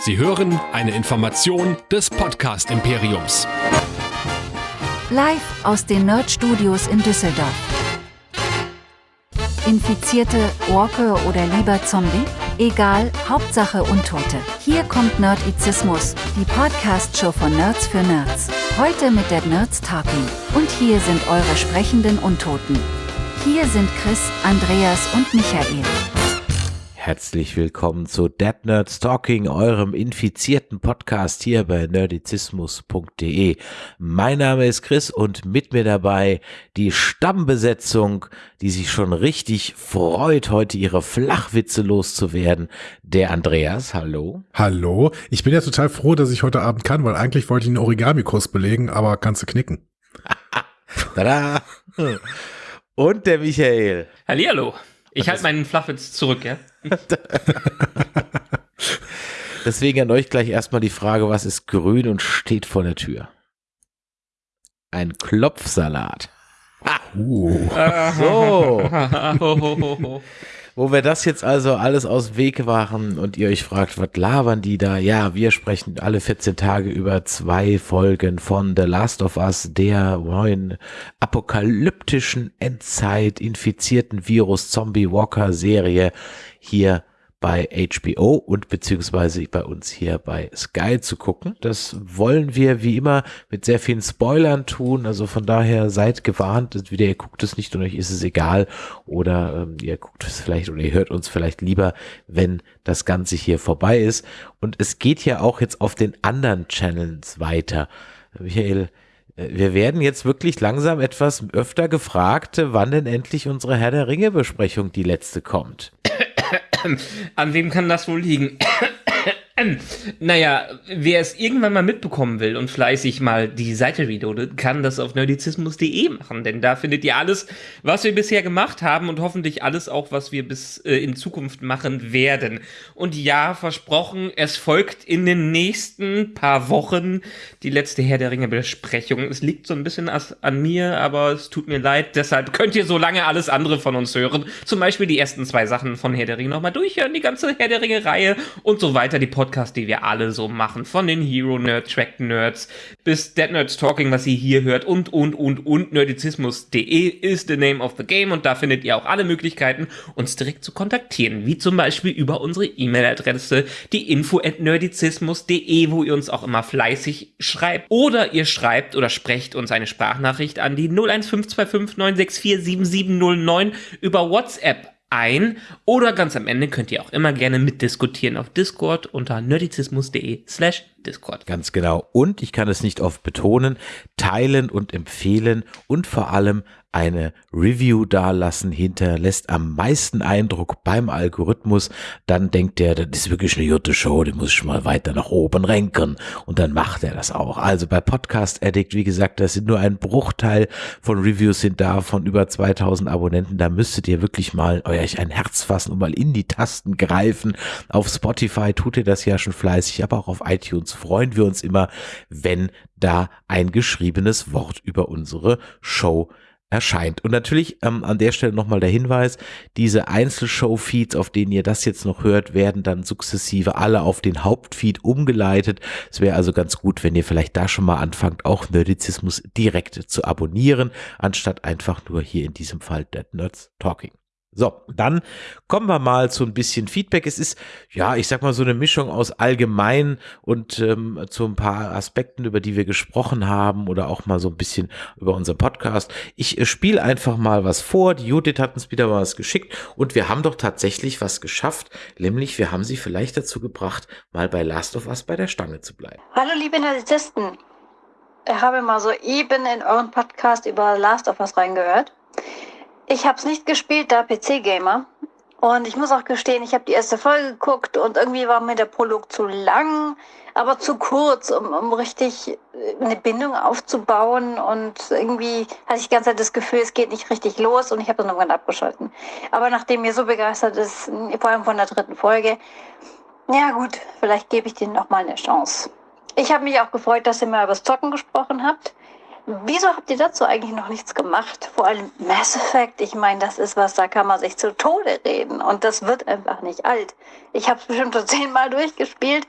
Sie hören eine Information des Podcast Imperiums. Live aus den Nerd Studios in Düsseldorf. Infizierte, Walker oder lieber Zombie? Egal, Hauptsache Untote. Hier kommt Nerdizismus, die Podcast-Show von Nerds für Nerds. Heute mit der Nerds Talking. Und hier sind eure sprechenden Untoten. Hier sind Chris, Andreas und Michael. Herzlich willkommen zu Dead Nerds Talking, eurem infizierten Podcast hier bei nerdizismus.de. Mein Name ist Chris und mit mir dabei die Stammbesetzung, die sich schon richtig freut, heute ihre Flachwitze loszuwerden. Der Andreas, hallo. Hallo. Ich bin ja total froh, dass ich heute Abend kann, weil eigentlich wollte ich einen Origami-Kurs belegen, aber kannst du knicken. Tada! Und der Michael. Hallihallo. Ich halte meinen Fluffwitz zurück, ja? Deswegen an euch gleich erstmal die Frage, was ist grün und steht vor der Tür? Ein Klopfsalat. Uh. So. Wo wir das jetzt also alles aus Weg waren und ihr euch fragt, was labern die da? Ja, wir sprechen alle 14 Tage über zwei Folgen von The Last of Us, der neuen apokalyptischen Endzeit infizierten Virus Zombie Walker Serie hier bei HBO und beziehungsweise bei uns hier bei Sky zu gucken. Das wollen wir wie immer mit sehr vielen Spoilern tun. Also von daher seid gewarnt. Entweder ihr guckt es nicht und euch ist es egal oder ähm, ihr guckt es vielleicht oder ihr hört uns vielleicht lieber, wenn das Ganze hier vorbei ist. Und es geht ja auch jetzt auf den anderen Channels weiter. Michael, äh, wir werden jetzt wirklich langsam etwas öfter gefragt, wann denn endlich unsere Herr der Ringe Besprechung die letzte kommt. An wem kann das wohl liegen? Naja, wer es irgendwann mal mitbekommen will und fleißig mal die Seite reloadet, kann das auf nerdizismus.de machen, denn da findet ihr alles, was wir bisher gemacht haben und hoffentlich alles auch, was wir bis äh, in Zukunft machen werden. Und ja, versprochen, es folgt in den nächsten paar Wochen die letzte Herr der Ringe Besprechung. Es liegt so ein bisschen an mir, aber es tut mir leid, deshalb könnt ihr so lange alles andere von uns hören. Zum Beispiel die ersten zwei Sachen von Herr der Ringe nochmal durchhören, die ganze Herr der Ringe Reihe und so weiter, die Podcast Podcast, die wir alle so machen, von den Hero Nerd Track Nerds bis Dead Nerds Talking, was ihr hier hört und, und, und, und nerdizismus.de ist the name of the game und da findet ihr auch alle Möglichkeiten, uns direkt zu kontaktieren, wie zum Beispiel über unsere E-Mail-Adresse, die info at nerdizismus.de, wo ihr uns auch immer fleißig schreibt. Oder ihr schreibt oder sprecht uns eine Sprachnachricht an die 01525 964 7709 über WhatsApp ein oder ganz am Ende könnt ihr auch immer gerne mitdiskutieren auf Discord unter nerdizismus.de slash Discord. Ganz genau. Und ich kann es nicht oft betonen, teilen und empfehlen und vor allem eine Review dalassen hinterlässt am meisten Eindruck beim Algorithmus, dann denkt er, das ist wirklich eine gute Show, die muss ich mal weiter nach oben renken und dann macht er das auch. Also bei Podcast Addict, wie gesagt, das sind nur ein Bruchteil von Reviews sind da von über 2000 Abonnenten, da müsstet ihr wirklich mal euch ein Herz fassen und mal in die Tasten greifen. Auf Spotify tut ihr das ja schon fleißig, aber auch auf iTunes freuen wir uns immer, wenn da ein geschriebenes Wort über unsere Show erscheint. Und natürlich ähm, an der Stelle nochmal der Hinweis, diese Einzelshow-Feeds, auf denen ihr das jetzt noch hört, werden dann sukzessive alle auf den Hauptfeed umgeleitet. Es wäre also ganz gut, wenn ihr vielleicht da schon mal anfangt, auch Nerdizismus direkt zu abonnieren, anstatt einfach nur hier in diesem Fall Dead Nerds Talking. So, dann kommen wir mal zu ein bisschen Feedback. Es ist, ja, ich sag mal so eine Mischung aus allgemein und ähm, zu ein paar Aspekten, über die wir gesprochen haben oder auch mal so ein bisschen über unser Podcast. Ich äh, spiele einfach mal was vor. Die Judith hat uns wieder mal was geschickt und wir haben doch tatsächlich was geschafft, nämlich wir haben sie vielleicht dazu gebracht, mal bei Last of Us bei der Stange zu bleiben. Hallo liebe Narzissten. Ich habe mal soeben in euren Podcast über Last of Us reingehört. Ich habe es nicht gespielt, da PC-Gamer. Und ich muss auch gestehen, ich habe die erste Folge geguckt und irgendwie war mir der Prolog zu lang, aber zu kurz, um, um richtig eine Bindung aufzubauen. Und irgendwie hatte ich die ganze Zeit das Gefühl, es geht nicht richtig los und ich habe dann irgendwann abgeschalten. Aber nachdem mir so begeistert ist, vor allem von der dritten Folge, ja gut, vielleicht gebe ich denen nochmal eine Chance. Ich habe mich auch gefreut, dass ihr mal über das Zocken gesprochen habt. Wieso habt ihr dazu eigentlich noch nichts gemacht? Vor allem Mass Effect, ich meine, das ist was, da kann man sich zu Tode reden und das wird einfach nicht alt. Ich habe es bestimmt schon zehnmal durchgespielt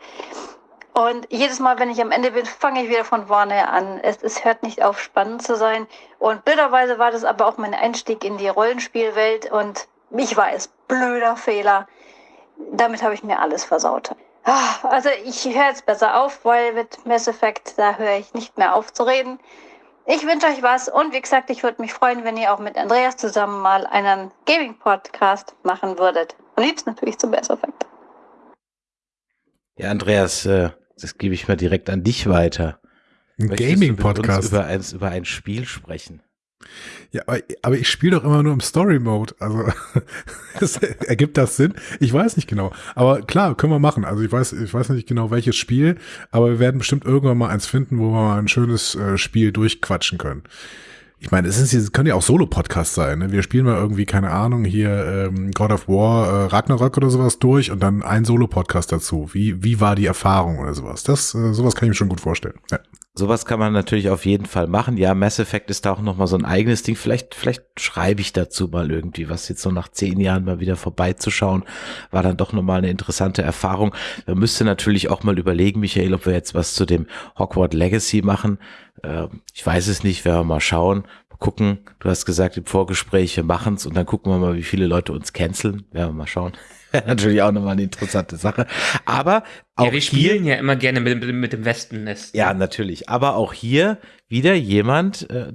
und jedes Mal, wenn ich am Ende bin, fange ich wieder von vorne an. Es, es hört nicht auf, spannend zu sein. Und blöderweise war das aber auch mein Einstieg in die Rollenspielwelt und ich weiß, blöder Fehler. Damit habe ich mir alles versaut. Ah, also ich höre jetzt besser auf, weil mit Mass Effect, da höre ich nicht mehr auf zu reden. Ich wünsche euch was und wie gesagt, ich würde mich freuen, wenn ihr auch mit Andreas zusammen mal einen Gaming-Podcast machen würdet. Am liebsten natürlich zum Mass Effect. Ja, Andreas, äh, das gebe ich mal direkt an dich weiter. Ein Gaming-Podcast. Über, eins, über ein Spiel sprechen. Ja, aber ich spiele doch immer nur im Story-Mode. Also ergibt das Sinn? Ich weiß nicht genau. Aber klar, können wir machen. Also ich weiß, ich weiß nicht genau welches Spiel, aber wir werden bestimmt irgendwann mal eins finden, wo wir mal ein schönes äh, Spiel durchquatschen können. Ich meine, es, ist, es können ja auch Solo-Podcasts sein. Ne? Wir spielen mal irgendwie, keine Ahnung, hier ähm, God of War, äh, Ragnarök oder sowas durch und dann ein Solo-Podcast dazu. Wie, wie war die Erfahrung oder sowas? Das, äh, sowas kann ich mir schon gut vorstellen. Ja. Sowas kann man natürlich auf jeden Fall machen. Ja, Mass Effect ist da auch nochmal so ein eigenes Ding. Vielleicht, vielleicht schreibe ich dazu mal irgendwie, was jetzt so nach zehn Jahren mal wieder vorbeizuschauen, war dann doch nochmal eine interessante Erfahrung. Man müsste natürlich auch mal überlegen, Michael, ob wir jetzt was zu dem Hogwarts Legacy machen. Äh, ich weiß es nicht, werden wir mal schauen. Mal gucken. Du hast gesagt im Vorgespräch, wir machen's und dann gucken wir mal, wie viele Leute uns canceln. Werden wir mal schauen. natürlich auch nochmal eine interessante Sache. Aber auch ja, wir spielen hier, ja immer gerne mit, mit dem Wespennest. Ja, natürlich. Aber auch hier wieder jemand, äh,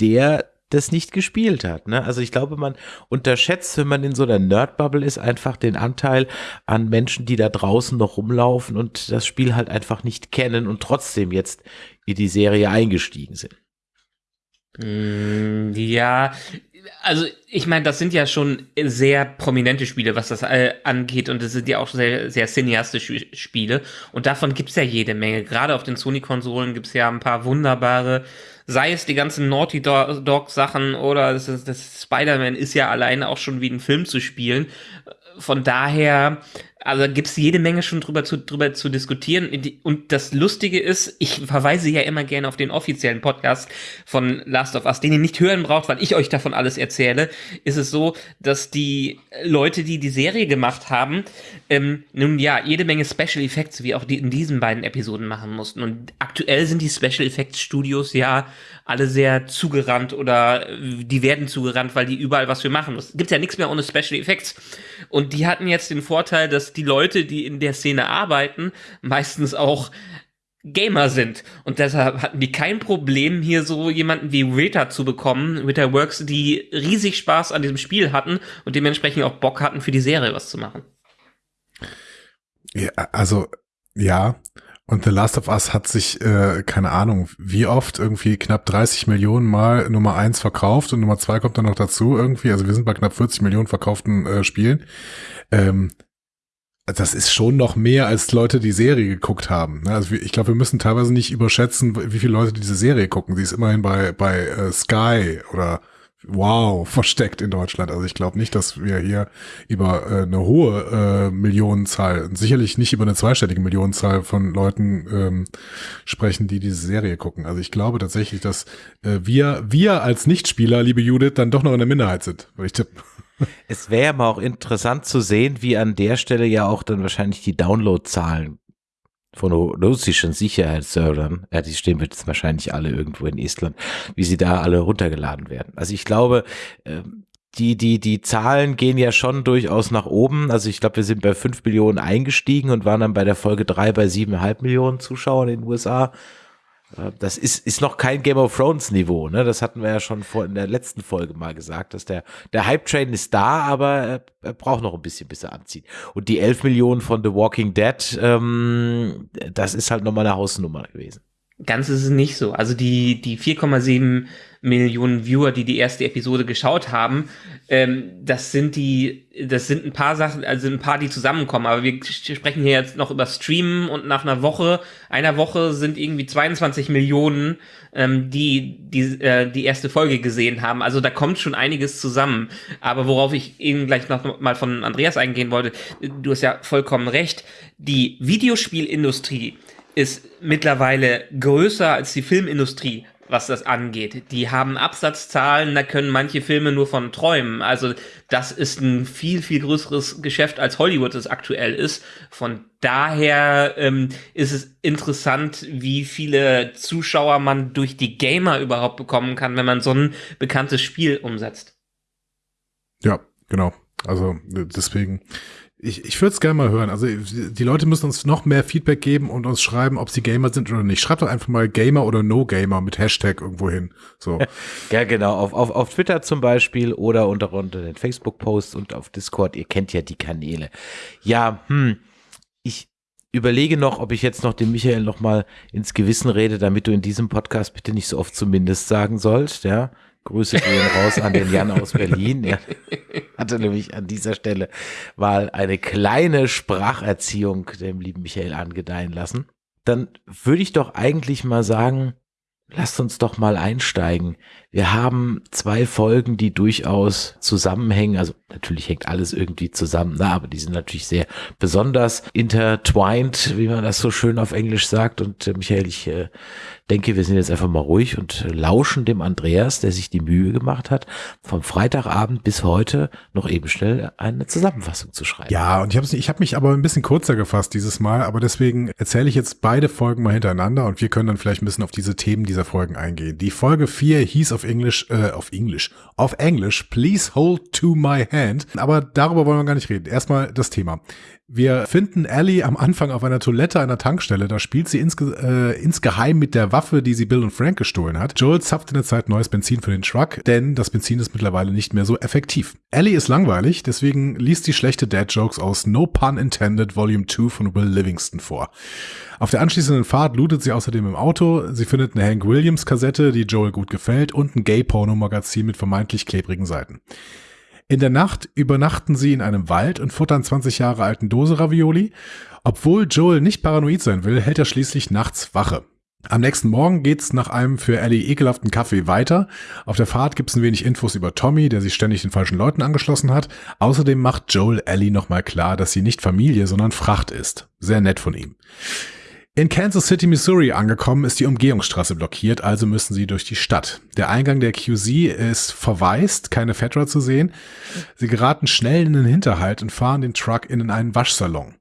der das nicht gespielt hat. Ne? Also ich glaube, man unterschätzt, wenn man in so einer Nerd-Bubble ist, einfach den Anteil an Menschen, die da draußen noch rumlaufen und das Spiel halt einfach nicht kennen und trotzdem jetzt in die Serie eingestiegen sind. Mm, ja, also ich meine, das sind ja schon sehr prominente Spiele, was das äh, angeht und das sind ja auch sehr, sehr cineastische Spiele und davon gibt's ja jede Menge. Gerade auf den Sony-Konsolen gibt's ja ein paar wunderbare, sei es die ganzen Naughty Dog-Sachen oder das, das Spider-Man ist ja alleine auch schon wie ein Film zu spielen. Von daher also gibt es jede Menge schon drüber zu, drüber zu diskutieren. Und das Lustige ist, ich verweise ja immer gerne auf den offiziellen Podcast von Last of Us, den ihr nicht hören braucht, weil ich euch davon alles erzähle. Ist es so, dass die Leute, die die Serie gemacht haben, ähm, nun ja, jede Menge Special Effects, wie auch die in diesen beiden Episoden machen mussten. Und aktuell sind die Special Effects Studios ja alle sehr zugerannt oder die werden zugerannt, weil die überall was für machen müssen. Gibt ja nichts mehr ohne Special Effects. Und die hatten jetzt den Vorteil, dass die Leute, die in der Szene arbeiten, meistens auch Gamer sind. Und deshalb hatten die kein Problem, hier so jemanden wie Rita zu bekommen, Rita Works, die riesig Spaß an diesem Spiel hatten und dementsprechend auch Bock hatten, für die Serie was zu machen. Ja, also, ja. Und The Last of Us hat sich, äh, keine Ahnung, wie oft, irgendwie knapp 30 Millionen Mal Nummer eins verkauft und Nummer zwei kommt dann noch dazu irgendwie. Also wir sind bei knapp 40 Millionen verkauften äh, Spielen. Ähm, das ist schon noch mehr, als Leute die Serie geguckt haben. Ne? Also ich glaube, wir müssen teilweise nicht überschätzen, wie viele Leute diese Serie gucken. Sie ist immerhin bei, bei äh, Sky oder Wow versteckt in Deutschland. Also ich glaube nicht, dass wir hier über äh, eine hohe äh, Millionenzahl, sicherlich nicht über eine zweistellige Millionenzahl von Leuten ähm, sprechen, die diese Serie gucken. Also ich glaube tatsächlich, dass wir, wir als Nichtspieler, liebe Judith, dann doch noch in der Minderheit sind, ich tippen. Es wäre mal auch interessant zu sehen, wie an der Stelle ja auch dann wahrscheinlich die Downloadzahlen von russischen Sicherheitsservern, ja, die stehen jetzt wahrscheinlich alle irgendwo in Estland, wie sie da alle runtergeladen werden. Also ich glaube, ähm, die, die, die Zahlen gehen ja schon durchaus nach oben. Also ich glaube, wir sind bei fünf Millionen eingestiegen und waren dann bei der Folge drei bei siebeneinhalb Millionen Zuschauern in den USA. Das ist, ist noch kein Game of Thrones Niveau, ne? Das hatten wir ja schon vor in der letzten Folge mal gesagt, dass der, der Hype-Train ist da, aber er, er, braucht noch ein bisschen, bis er anzieht. Und die 11 Millionen von The Walking Dead, ähm, das ist halt nochmal eine Hausnummer gewesen. Ganz ist es nicht so. Also die, die 4,7 Millionen Viewer, die die erste Episode geschaut haben, ähm, das sind die, das sind ein paar Sachen, also ein paar, die zusammenkommen. Aber wir sprechen hier jetzt noch über Streamen und nach einer Woche, einer Woche sind irgendwie 22 Millionen, ähm, die die, äh, die erste Folge gesehen haben. Also da kommt schon einiges zusammen. Aber worauf ich eben gleich noch mal von Andreas eingehen wollte, du hast ja vollkommen recht. Die Videospielindustrie ist mittlerweile größer als die Filmindustrie. Was das angeht. Die haben Absatzzahlen, da können manche Filme nur von träumen. Also das ist ein viel, viel größeres Geschäft, als Hollywood es aktuell ist. Von daher ähm, ist es interessant, wie viele Zuschauer man durch die Gamer überhaupt bekommen kann, wenn man so ein bekanntes Spiel umsetzt. Ja, genau. Also deswegen, ich, ich würde es gerne mal hören. Also die Leute müssen uns noch mehr Feedback geben und uns schreiben, ob sie Gamer sind oder nicht. Schreibt doch einfach mal Gamer oder No Gamer mit Hashtag irgendwo hin. So. ja, genau. Auf, auf, auf Twitter zum Beispiel oder unter, unter den Facebook-Posts und auf Discord. Ihr kennt ja die Kanäle. Ja, hm, ich überlege noch, ob ich jetzt noch dem Michael noch mal ins Gewissen rede, damit du in diesem Podcast bitte nicht so oft zumindest sagen sollst, ja. Grüße gehen raus an den Jan aus Berlin. Er hatte nämlich an dieser Stelle mal eine kleine Spracherziehung dem lieben Michael angedeihen lassen. Dann würde ich doch eigentlich mal sagen, lasst uns doch mal einsteigen. Wir haben zwei Folgen, die durchaus zusammenhängen. Also natürlich hängt alles irgendwie zusammen, na, aber die sind natürlich sehr besonders intertwined, wie man das so schön auf Englisch sagt. Und äh, Michael, ich äh, denke, wir sind jetzt einfach mal ruhig und lauschen dem Andreas, der sich die Mühe gemacht hat, vom Freitagabend bis heute noch eben schnell eine Zusammenfassung zu schreiben. Ja, und ich habe ich hab mich aber ein bisschen kurzer gefasst dieses Mal, aber deswegen erzähle ich jetzt beide Folgen mal hintereinander und wir können dann vielleicht ein bisschen auf diese Themen dieser Folgen eingehen. Die Folge 4 hieß auf Englisch, äh, auf Englisch, auf Englisch, Please Hold to My Hand. Aber darüber wollen wir gar nicht reden. Erstmal das Thema. Wir finden Ellie am Anfang auf einer Toilette einer Tankstelle. Da spielt sie insge äh, insgeheim mit der Waffe, die sie Bill und Frank gestohlen hat. Joel zapft in der Zeit neues Benzin für den Truck, denn das Benzin ist mittlerweile nicht mehr so effektiv. Ellie ist langweilig, deswegen liest sie schlechte Dad-Jokes aus No Pun Intended Volume 2 von Will Livingston vor. Auf der anschließenden Fahrt lootet sie außerdem im Auto. Sie findet eine Hank Williams Kassette, die Joel gut gefällt und ein Gay-Porno-Magazin mit vermeintlich klebrigen Seiten. In der Nacht übernachten sie in einem Wald und futtern 20 Jahre alten Dose Ravioli. Obwohl Joel nicht paranoid sein will, hält er schließlich nachts Wache. Am nächsten Morgen geht's nach einem für Ellie ekelhaften Kaffee weiter. Auf der Fahrt gibt's ein wenig Infos über Tommy, der sich ständig den falschen Leuten angeschlossen hat. Außerdem macht Joel Ellie nochmal klar, dass sie nicht Familie, sondern Fracht ist. Sehr nett von ihm. In Kansas City, Missouri angekommen, ist die Umgehungsstraße blockiert, also müssen sie durch die Stadt. Der Eingang der QZ ist verwaist, keine Fedra zu sehen. Sie geraten schnell in den Hinterhalt und fahren den Truck in einen Waschsalon.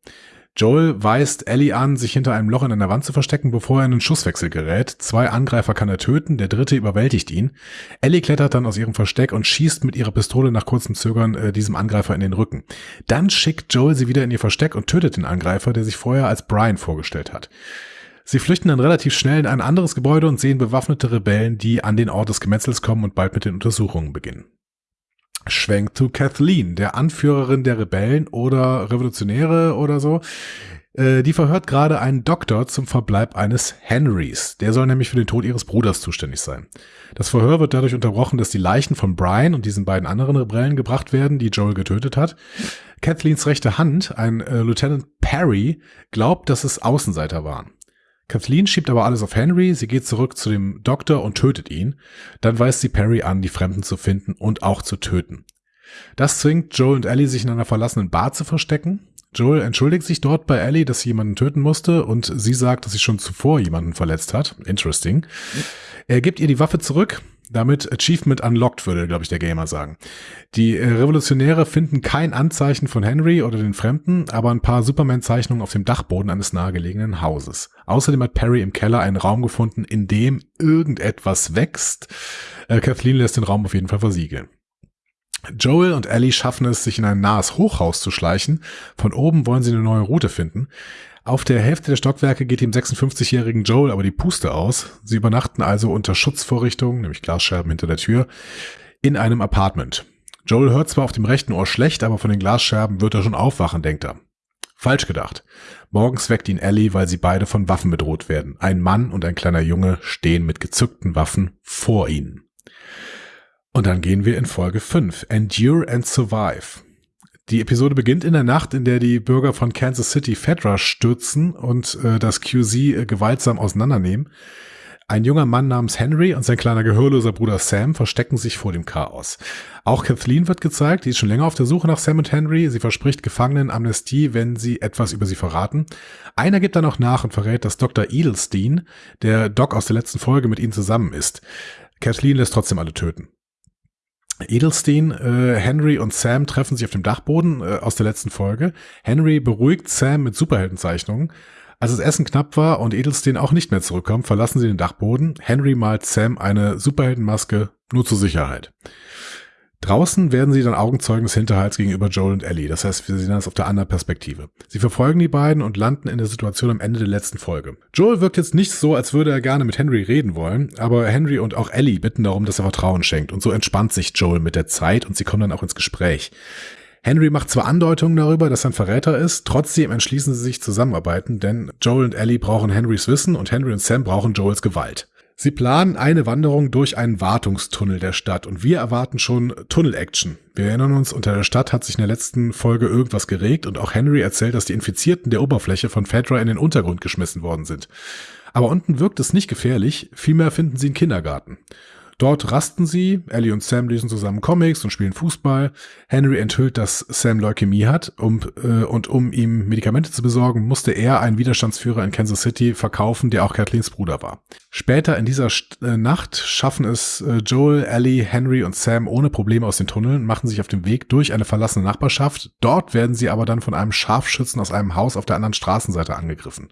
Joel weist Ellie an, sich hinter einem Loch in einer Wand zu verstecken, bevor er in einen Schusswechsel gerät. Zwei Angreifer kann er töten, der dritte überwältigt ihn. Ellie klettert dann aus ihrem Versteck und schießt mit ihrer Pistole nach kurzem Zögern äh, diesem Angreifer in den Rücken. Dann schickt Joel sie wieder in ihr Versteck und tötet den Angreifer, der sich vorher als Brian vorgestellt hat. Sie flüchten dann relativ schnell in ein anderes Gebäude und sehen bewaffnete Rebellen, die an den Ort des Gemetzels kommen und bald mit den Untersuchungen beginnen. Schwenkt zu Kathleen, der Anführerin der Rebellen oder Revolutionäre oder so. Äh, die verhört gerade einen Doktor zum Verbleib eines Henrys. Der soll nämlich für den Tod ihres Bruders zuständig sein. Das Verhör wird dadurch unterbrochen, dass die Leichen von Brian und diesen beiden anderen Rebellen gebracht werden, die Joel getötet hat. Kathleens rechte Hand, ein äh, Lieutenant Perry, glaubt, dass es Außenseiter waren. Kathleen schiebt aber alles auf Henry, sie geht zurück zu dem Doktor und tötet ihn. Dann weist sie Perry an, die Fremden zu finden und auch zu töten. Das zwingt Joel und Ellie, sich in einer verlassenen Bar zu verstecken. Joel entschuldigt sich dort bei Ellie, dass sie jemanden töten musste und sie sagt, dass sie schon zuvor jemanden verletzt hat. Interesting. Er gibt ihr die Waffe zurück, damit Achievement unlocked, würde, glaube ich, der Gamer sagen. Die äh, Revolutionäre finden kein Anzeichen von Henry oder den Fremden, aber ein paar Superman-Zeichnungen auf dem Dachboden eines nahegelegenen Hauses. Außerdem hat Perry im Keller einen Raum gefunden, in dem irgendetwas wächst. Äh, Kathleen lässt den Raum auf jeden Fall versiegeln. Joel und Ellie schaffen es, sich in ein nahes Hochhaus zu schleichen. Von oben wollen sie eine neue Route finden. Auf der Hälfte der Stockwerke geht dem 56-jährigen Joel aber die Puste aus. Sie übernachten also unter Schutzvorrichtungen, nämlich Glasscherben hinter der Tür, in einem Apartment. Joel hört zwar auf dem rechten Ohr schlecht, aber von den Glasscherben wird er schon aufwachen, denkt er. Falsch gedacht. Morgens weckt ihn Ellie, weil sie beide von Waffen bedroht werden. Ein Mann und ein kleiner Junge stehen mit gezückten Waffen vor ihnen. Und dann gehen wir in Folge 5. Endure and Survive. Die Episode beginnt in der Nacht, in der die Bürger von Kansas City Fedra stürzen und äh, das QZ äh, gewaltsam auseinandernehmen. Ein junger Mann namens Henry und sein kleiner gehörloser Bruder Sam verstecken sich vor dem Chaos. Auch Kathleen wird gezeigt, die ist schon länger auf der Suche nach Sam und Henry. Sie verspricht Gefangenen Amnestie, wenn sie etwas über sie verraten. Einer gibt dann auch nach und verrät, dass Dr. Edelstein, der Doc aus der letzten Folge, mit ihnen zusammen ist. Kathleen lässt trotzdem alle töten. Edelstein, äh, Henry und Sam treffen sich auf dem Dachboden äh, aus der letzten Folge. Henry beruhigt Sam mit Superheldenzeichnungen. Als das Essen knapp war und Edelstein auch nicht mehr zurückkommt, verlassen sie den Dachboden. Henry malt Sam eine Superheldenmaske nur zur Sicherheit. Draußen werden sie dann Augenzeugen des Hinterhalts gegenüber Joel und Ellie. Das heißt, wir sehen das auf der anderen Perspektive. Sie verfolgen die beiden und landen in der Situation am Ende der letzten Folge. Joel wirkt jetzt nicht so, als würde er gerne mit Henry reden wollen, aber Henry und auch Ellie bitten darum, dass er Vertrauen schenkt. Und so entspannt sich Joel mit der Zeit und sie kommen dann auch ins Gespräch. Henry macht zwar Andeutungen darüber, dass er ein Verräter ist, trotzdem entschließen sie sich zusammenarbeiten, denn Joel und Ellie brauchen Henrys Wissen und Henry und Sam brauchen Joels Gewalt. Sie planen eine Wanderung durch einen Wartungstunnel der Stadt und wir erwarten schon Tunnel-Action. Wir erinnern uns, unter der Stadt hat sich in der letzten Folge irgendwas geregt und auch Henry erzählt, dass die Infizierten der Oberfläche von Fedra in den Untergrund geschmissen worden sind. Aber unten wirkt es nicht gefährlich, vielmehr finden sie einen Kindergarten. Dort rasten sie, Ellie und Sam lesen zusammen Comics und spielen Fußball. Henry enthüllt, dass Sam Leukämie hat um, äh, und um ihm Medikamente zu besorgen, musste er einen Widerstandsführer in Kansas City verkaufen, der auch Kathleens Bruder war. Später in dieser St äh, Nacht schaffen es äh, Joel, Ellie, Henry und Sam ohne Probleme aus den Tunneln, machen sich auf den Weg durch eine verlassene Nachbarschaft. Dort werden sie aber dann von einem Scharfschützen aus einem Haus auf der anderen Straßenseite angegriffen.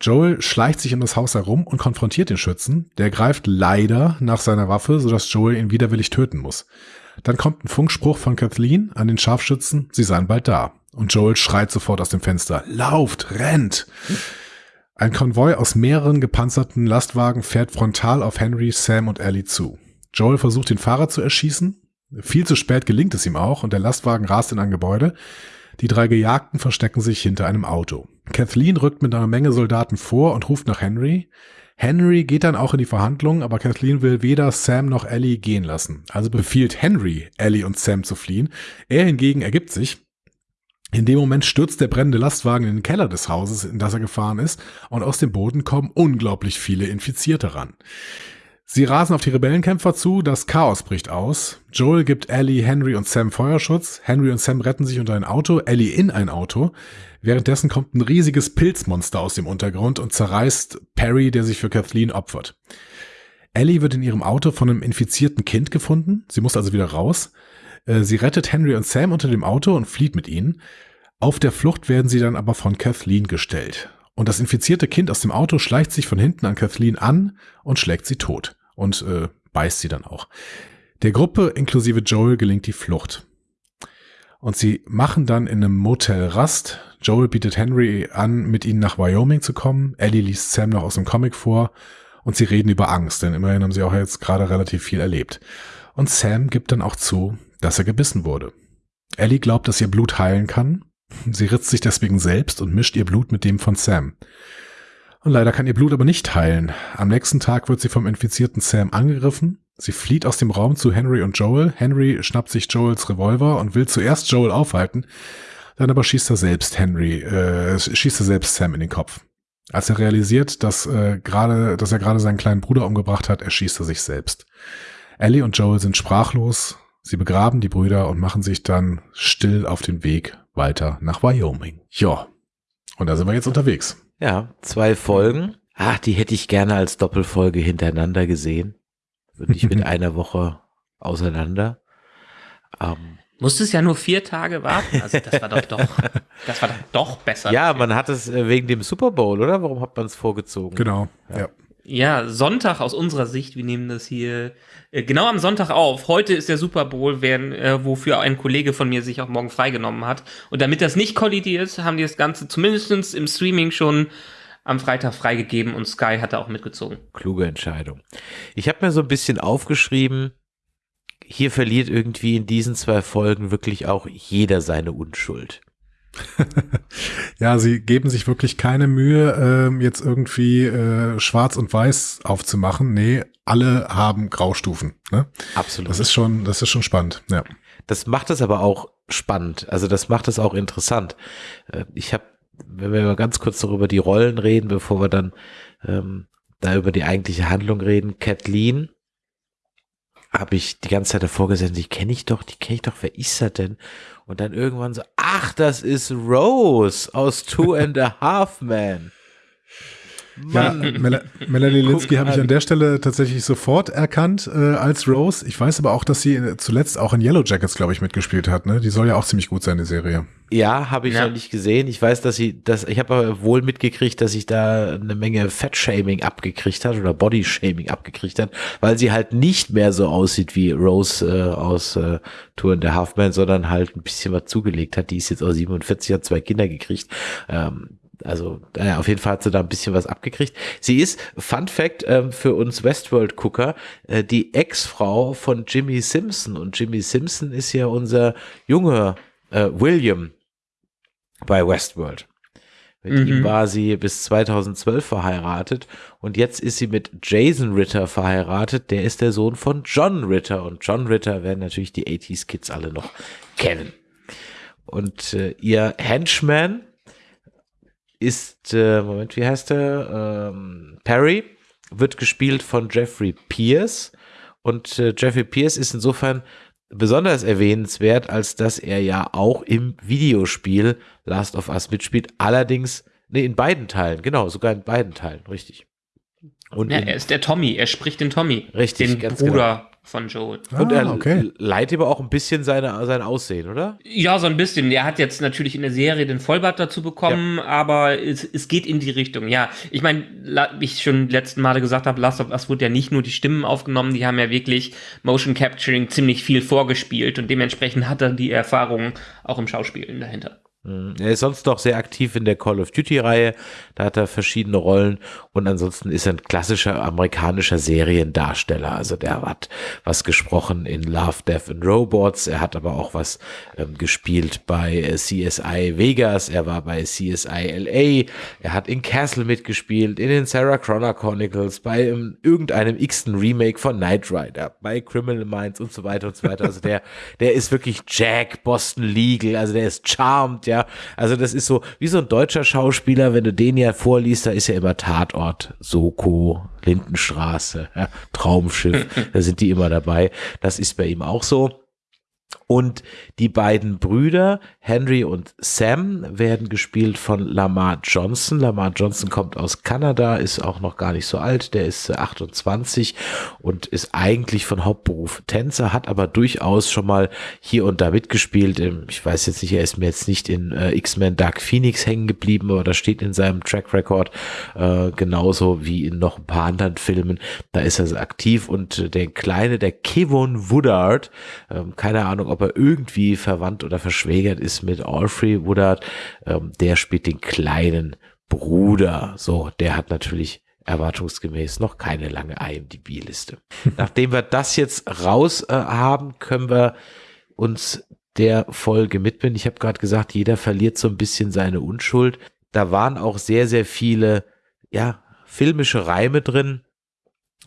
Joel schleicht sich in das Haus herum und konfrontiert den Schützen. Der greift leider nach seiner Waffe, sodass Joel ihn widerwillig töten muss. Dann kommt ein Funkspruch von Kathleen an den Scharfschützen, sie seien bald da. Und Joel schreit sofort aus dem Fenster, lauft, rennt! Ein Konvoi aus mehreren gepanzerten Lastwagen fährt frontal auf Henry, Sam und Ellie zu. Joel versucht den Fahrer zu erschießen. Viel zu spät gelingt es ihm auch und der Lastwagen rast in ein Gebäude. Die drei Gejagten verstecken sich hinter einem Auto. Kathleen rückt mit einer Menge Soldaten vor und ruft nach Henry. Henry geht dann auch in die Verhandlungen, aber Kathleen will weder Sam noch Ellie gehen lassen. Also befiehlt Henry, Ellie und Sam zu fliehen. Er hingegen ergibt sich. In dem Moment stürzt der brennende Lastwagen in den Keller des Hauses, in das er gefahren ist, und aus dem Boden kommen unglaublich viele Infizierte ran. Sie rasen auf die Rebellenkämpfer zu, das Chaos bricht aus. Joel gibt Ellie, Henry und Sam Feuerschutz. Henry und Sam retten sich unter ein Auto, Ellie in ein Auto. Währenddessen kommt ein riesiges Pilzmonster aus dem Untergrund und zerreißt Perry, der sich für Kathleen opfert. Ellie wird in ihrem Auto von einem infizierten Kind gefunden. Sie muss also wieder raus. Äh, sie rettet Henry und Sam unter dem Auto und flieht mit ihnen. Auf der Flucht werden sie dann aber von Kathleen gestellt. Und das infizierte Kind aus dem Auto schleicht sich von hinten an Kathleen an und schlägt sie tot und äh, beißt sie dann auch. Der Gruppe inklusive Joel gelingt die Flucht. Und sie machen dann in einem Motel Rast. Joel bietet Henry an, mit ihnen nach Wyoming zu kommen. Ellie liest Sam noch aus dem Comic vor. Und sie reden über Angst, denn immerhin haben sie auch jetzt gerade relativ viel erlebt. Und Sam gibt dann auch zu, dass er gebissen wurde. Ellie glaubt, dass ihr Blut heilen kann. Sie ritzt sich deswegen selbst und mischt ihr Blut mit dem von Sam. Und leider kann ihr Blut aber nicht heilen. Am nächsten Tag wird sie vom infizierten Sam angegriffen. Sie flieht aus dem Raum zu Henry und Joel. Henry schnappt sich Joels Revolver und will zuerst Joel aufhalten. Dann aber schießt er selbst Henry, äh, schießt er selbst Sam in den Kopf. Als er realisiert, dass, äh, gerade, dass er gerade seinen kleinen Bruder umgebracht hat, erschießt er sich selbst. Ellie und Joel sind sprachlos. Sie begraben die Brüder und machen sich dann still auf den Weg weiter nach Wyoming. Ja. Und da sind wir jetzt unterwegs. Ja, zwei Folgen. Ach, die hätte ich gerne als Doppelfolge hintereinander gesehen. Nicht mit einer Woche auseinander. Ähm, Musstest ja nur vier Tage warten. Also das war doch doch, das war doch, doch besser. Ja, man hat es äh, wegen dem Super Bowl, oder? Warum hat man es vorgezogen? Genau, ja. ja. Ja, Sonntag aus unserer Sicht, wir nehmen das hier äh, genau am Sonntag auf. Heute ist der Super Bowl, werden, äh, wofür ein Kollege von mir sich auch morgen freigenommen hat. Und damit das nicht kollidiert, haben die das Ganze zumindest im Streaming schon am Freitag freigegeben und Sky hat da auch mitgezogen. Kluge Entscheidung. Ich habe mir so ein bisschen aufgeschrieben, hier verliert irgendwie in diesen zwei Folgen wirklich auch jeder seine Unschuld. ja, sie geben sich wirklich keine Mühe, ähm, jetzt irgendwie äh, schwarz und weiß aufzumachen. Nee, alle haben Graustufen. Ne? Absolut. Das ist schon, das ist schon spannend. Ja. Das macht es aber auch spannend. Also das macht es auch interessant. Äh, ich habe, wenn wir mal ganz kurz darüber die Rollen reden, bevor wir dann ähm, da über die eigentliche Handlung reden. Kathleen habe ich die ganze Zeit davor gesessen, die kenne ich doch, die kenne ich doch, wer ist das denn? Und dann irgendwann so, ach, das ist Rose aus Two and a Half Men. Ja, Mel Melanie Linsky habe ich an der Stelle tatsächlich sofort erkannt äh, als Rose. Ich weiß aber auch, dass sie zuletzt auch in Yellow Jackets, glaube ich, mitgespielt hat. Ne? Die soll ja auch ziemlich gut sein, die Serie. Ja, habe ich ja. noch nicht gesehen. Ich weiß, dass sie, dass ich habe aber wohl mitgekriegt, dass sich da eine Menge Fettshaming abgekriegt hat oder Bodyshaming abgekriegt hat, weil sie halt nicht mehr so aussieht wie Rose äh, aus äh, Tour in der Halfman, sondern halt ein bisschen was zugelegt hat. Die ist jetzt auch 47, hat zwei Kinder gekriegt. Ähm, also naja, auf jeden Fall hat sie da ein bisschen was abgekriegt. Sie ist, Fun Fact ähm, für uns Westworld-Gucker, äh, die Ex-Frau von Jimmy Simpson. Und Jimmy Simpson ist ja unser junger äh, William bei Westworld. Mit mhm. ihm war sie bis 2012 verheiratet und jetzt ist sie mit Jason Ritter verheiratet. Der ist der Sohn von John Ritter und John Ritter werden natürlich die 80s Kids alle noch kennen. Und äh, ihr Henchman, ist, äh, Moment, wie heißt er? Ähm, Perry wird gespielt von Jeffrey Pierce. Und äh, Jeffrey Pierce ist insofern besonders erwähnenswert, als dass er ja auch im Videospiel Last of Us mitspielt. Allerdings, nee, in beiden Teilen, genau, sogar in beiden Teilen, richtig. Und ja, er ist der Tommy, er spricht den Tommy. Richtig, den ganz Bruder genau von Joel. Und er ah, okay. leitet aber auch ein bisschen seine, sein Aussehen, oder? Ja, so ein bisschen. Er hat jetzt natürlich in der Serie den Vollbart dazu bekommen, ja. aber es, es geht in die Richtung. Ja, ich meine, wie ich schon letzten Male gesagt habe, Last of Us wurde ja nicht nur die Stimmen aufgenommen, die haben ja wirklich Motion Capturing ziemlich viel vorgespielt und dementsprechend hat er die Erfahrung auch im Schauspielen dahinter. Mhm. Er ist sonst noch sehr aktiv in der Call of Duty-Reihe. Da hat er verschiedene Rollen. Und ansonsten ist er ein klassischer amerikanischer Seriendarsteller. Also der hat was gesprochen in Love, Death and Robots. Er hat aber auch was ähm, gespielt bei äh, CSI Vegas. Er war bei CSI LA. Er hat in Castle mitgespielt, in den Sarah Connor Chronicles, bei ähm, irgendeinem x-ten Remake von Knight Rider, bei Criminal Minds und so weiter und so weiter. Also der, der ist wirklich Jack, Boston Legal. Also der ist charmed, ja ja. Also das ist so wie so ein deutscher Schauspieler, wenn du den ja vorliest, da ist ja immer Tatort, Soko, Lindenstraße, ja, Traumschiff, da sind die immer dabei. Das ist bei ihm auch so. Und die beiden Brüder, Henry und Sam, werden gespielt von Lamar Johnson. Lamar Johnson kommt aus Kanada, ist auch noch gar nicht so alt, der ist 28 und ist eigentlich von Hauptberuf Tänzer, hat aber durchaus schon mal hier und da mitgespielt. Ich weiß jetzt nicht, er ist mir jetzt nicht in äh, X-Men Dark Phoenix hängen geblieben, aber das steht in seinem Track Record äh, genauso wie in noch ein paar anderen Filmen. Da ist er aktiv und der Kleine, der Kevin Woodard, äh, keine Ahnung, ob er irgendwie verwandt oder verschwägert ist mit Alfred Woodard. Ähm, der spielt den kleinen Bruder. So, der hat natürlich erwartungsgemäß noch keine lange IMDb-Liste. Nachdem wir das jetzt raus äh, haben, können wir uns der Folge mitbinden. Ich habe gerade gesagt, jeder verliert so ein bisschen seine Unschuld. Da waren auch sehr, sehr viele, ja, filmische Reime drin.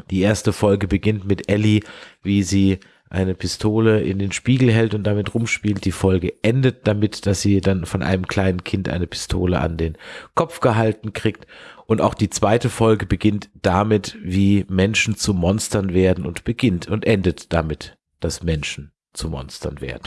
Die erste Folge beginnt mit Ellie, wie sie eine Pistole in den Spiegel hält und damit rumspielt. Die Folge endet damit, dass sie dann von einem kleinen Kind eine Pistole an den Kopf gehalten kriegt. Und auch die zweite Folge beginnt damit, wie Menschen zu Monstern werden und beginnt und endet damit, dass Menschen zu Monstern werden.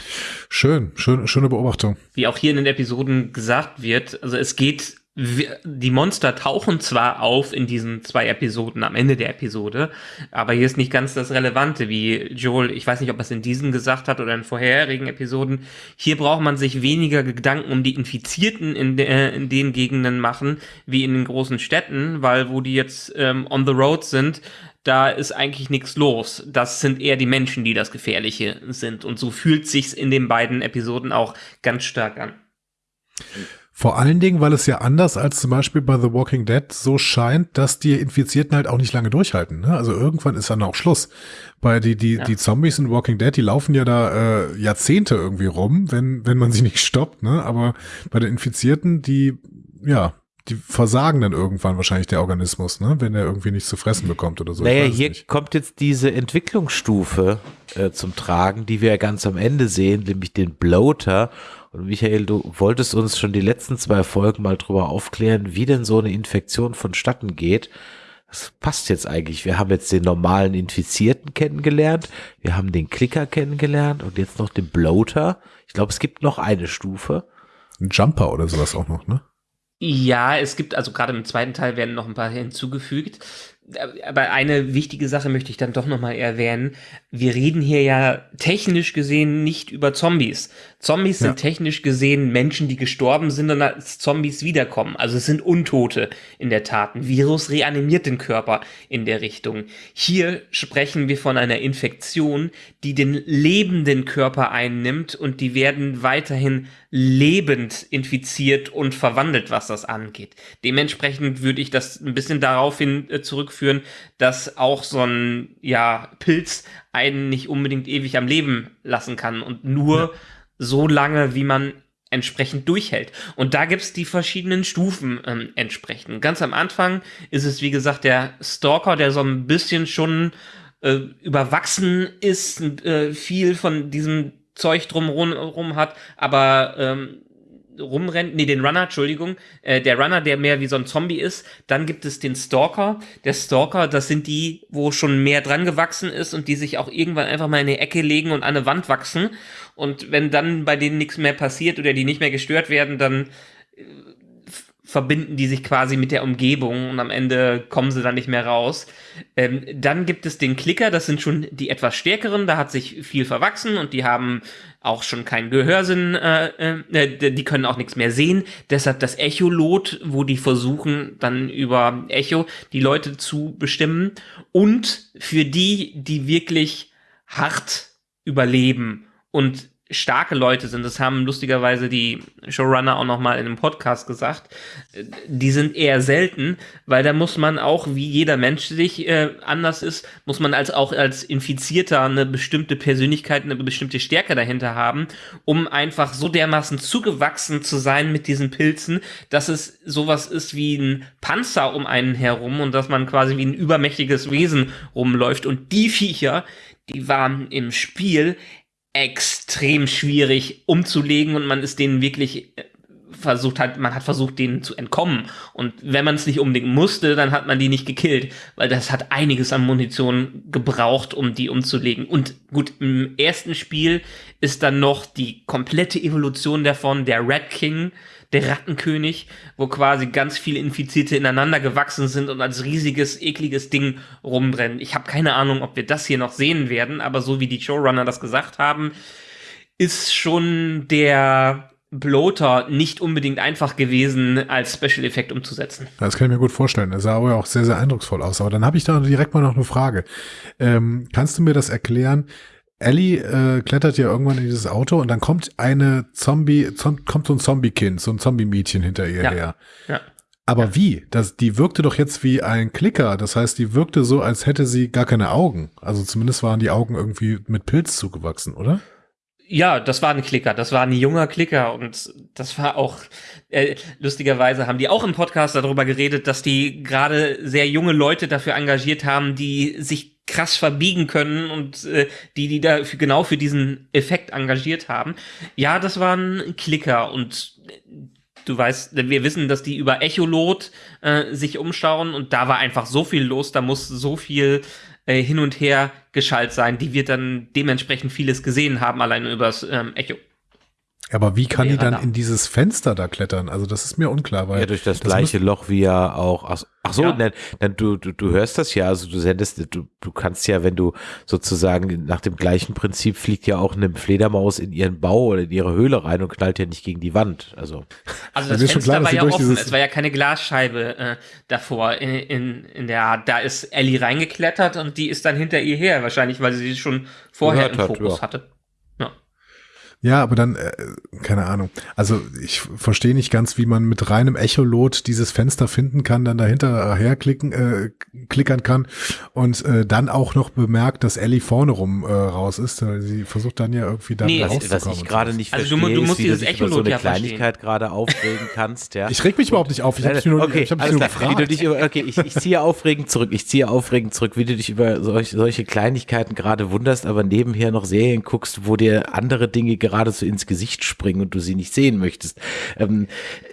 Schön, schön, schöne Beobachtung. Wie auch hier in den Episoden gesagt wird, also es geht die Monster tauchen zwar auf in diesen zwei Episoden am Ende der Episode, aber hier ist nicht ganz das Relevante, wie Joel, ich weiß nicht, ob er es in diesen gesagt hat oder in vorherigen Episoden. Hier braucht man sich weniger Gedanken um die Infizierten in, de, in den Gegenden machen, wie in den großen Städten, weil wo die jetzt ähm, on the road sind, da ist eigentlich nichts los. Das sind eher die Menschen, die das Gefährliche sind. Und so fühlt sich's in den beiden Episoden auch ganz stark an. Vor allen Dingen, weil es ja anders als zum Beispiel bei The Walking Dead so scheint, dass die Infizierten halt auch nicht lange durchhalten. Ne? Also irgendwann ist dann auch Schluss. Bei die, die, ja. die Zombies in Walking Dead, die laufen ja da äh, Jahrzehnte irgendwie rum, wenn, wenn man sie nicht stoppt. Ne? Aber bei den Infizierten, die, ja, die versagen dann irgendwann wahrscheinlich der Organismus, ne? wenn er irgendwie nichts zu fressen bekommt oder so. Naja, hier nicht. kommt jetzt diese Entwicklungsstufe äh, zum Tragen, die wir ja ganz am Ende sehen, nämlich den Bloater. Und Michael, du wolltest uns schon die letzten zwei Folgen mal drüber aufklären, wie denn so eine Infektion vonstatten geht. das passt jetzt eigentlich. Wir haben jetzt den normalen Infizierten kennengelernt, wir haben den Klicker kennengelernt und jetzt noch den Bloater. Ich glaube, es gibt noch eine Stufe. Ein Jumper oder sowas auch noch, ne? Ja, es gibt, also gerade im zweiten Teil werden noch ein paar hinzugefügt. Aber eine wichtige Sache möchte ich dann doch nochmal erwähnen. Wir reden hier ja technisch gesehen nicht über Zombies. Zombies Ja. sind technisch gesehen Menschen, die gestorben sind und als Zombies wiederkommen. Also es sind Untote in der Tat. Ein Virus reanimiert den Körper in der Richtung. Hier sprechen wir von einer Infektion, die den lebenden Körper einnimmt und die werden weiterhin lebend infiziert und verwandelt, was das angeht. Dementsprechend würde ich das ein bisschen daraufhin äh, zurückführen, dass auch so ein ja, Pilz einen nicht unbedingt ewig am Leben lassen kann und nur so lange, wie man entsprechend durchhält. Und da gibt's die verschiedenen Stufen ähm, entsprechend. Ganz am Anfang ist es, wie gesagt, der Stalker, der so ein bisschen schon äh, überwachsen ist, äh, viel von diesem Zeug drumherum rum hat, aber ähm, rumrennt, nee, den Runner, Entschuldigung, äh, der Runner, der mehr wie so ein Zombie ist. Dann gibt es den Stalker. Der Stalker, das sind die, wo schon mehr dran gewachsen ist und die sich auch irgendwann einfach mal in eine Ecke legen und an eine Wand wachsen. Und wenn dann bei denen nichts mehr passiert oder die nicht mehr gestört werden, dann äh, verbinden die sich quasi mit der Umgebung und am Ende kommen sie dann nicht mehr raus. Ähm, dann gibt es den Klicker, das sind schon die etwas stärkeren, da hat sich viel verwachsen und die haben auch schon keinen Gehörsinn, äh, äh, die können auch nichts mehr sehen. Deshalb das Echolot, wo die versuchen, dann über Echo die Leute zu bestimmen. Und für die, die wirklich hart überleben und starke Leute sind, das haben lustigerweise die Showrunner auch noch mal in einem Podcast gesagt, die sind eher selten, weil da muss man auch, wie jeder Mensch sich äh, anders ist, muss man als auch als Infizierter eine bestimmte Persönlichkeit, eine bestimmte Stärke dahinter haben, um einfach so dermaßen zugewachsen zu sein mit diesen Pilzen, dass es sowas ist wie ein Panzer um einen herum und dass man quasi wie ein übermächtiges Wesen rumläuft. Und die Viecher, die waren im Spiel extrem schwierig umzulegen und man ist denen wirklich äh, versucht hat, man hat versucht, denen zu entkommen. Und wenn man es nicht unbedingt musste, dann hat man die nicht gekillt, weil das hat einiges an Munition gebraucht, um die umzulegen. Und gut, im ersten Spiel ist dann noch die komplette Evolution davon, der Rat King, der Rattenkönig, wo quasi ganz viele Infizierte ineinander gewachsen sind und als riesiges, ekliges Ding rumbrennen. Ich habe keine Ahnung, ob wir das hier noch sehen werden, aber so wie die Showrunner das gesagt haben, ist schon der Bloater nicht unbedingt einfach gewesen, als Special Effekt umzusetzen. Das kann ich mir gut vorstellen. Das sah aber auch sehr, sehr eindrucksvoll aus. Aber dann habe ich da direkt mal noch eine Frage. Ähm, kannst du mir das erklären? Ellie äh, klettert ja irgendwann in dieses Auto und dann kommt eine Zombie, zom kommt so ein Zombie-Kind, so ein Zombie-Mädchen hinter ihr Ja. her. Ja. Aber wie? Das, die wirkte doch jetzt wie ein Klicker. Das heißt, die wirkte so, als hätte sie gar keine Augen. Also zumindest waren die Augen irgendwie mit Pilz zugewachsen, oder? Ja, das war ein Klicker, das war ein junger Klicker und das war auch, äh, lustigerweise haben die auch im Podcast darüber geredet, dass die gerade sehr junge Leute dafür engagiert haben, die sich krass verbiegen können und äh, die, die da für, genau für diesen Effekt engagiert haben. Ja, das war ein Klicker und äh, du weißt, wir wissen, dass die über Echolot äh, sich umschauen und da war einfach so viel los, da muss so viel äh, hin und her geschaltet sein, die wird dann dementsprechend vieles gesehen haben, allein übers ähm, Echo. Aber wie kann die dann da. in dieses Fenster da klettern? Also das ist mir unklar, weil Ja, durch das, das gleiche Loch wie ja auch. Ach, ach so, Ja. dann, dann du, du, du hörst das ja, also du sendest, du, du kannst ja, wenn du sozusagen nach dem gleichen Prinzip fliegt ja auch eine Fledermaus in ihren Bau oder in ihre Höhle rein und knallt ja nicht gegen die Wand. Also Also das ist schon Fenster klar, war ja offen, es war ja keine Glasscheibe äh, davor in, in, in der Art. Da ist Ellie reingeklettert und die ist dann hinter ihr her, wahrscheinlich, weil sie sie schon vorher im hat, Fokus ja. hatte. Ja. Aber dann, äh, keine Ahnung. Also ich verstehe nicht ganz, wie man mit reinem Echolot dieses Fenster finden kann, dann dahinter herklicken, äh, klickern kann und äh, dann auch noch bemerkt, dass Ellie vorne rum äh, raus ist. Weil Sie versucht dann ja irgendwie da Nee, rauszukommen. was ich gerade nicht Also du verstehe, du ist, musst wie du dieses dich über so Echolot eine ja. Kleinigkeit gerade aufregen kannst. Ja. Ich reg mich überhaupt nicht auf. Ich habe nur, okay, ich hab alles nur klar. Wie du gefragt. dich über, okay, ich, ich ziehe aufregend zurück. Ich ziehe aufregend zurück, wie du dich über solch, solche Kleinigkeiten gerade wunderst, aber nebenher noch Serien guckst, wo dir andere Dinge gerade so ins Gesicht springen und du sie nicht sehen möchtest. Ähm,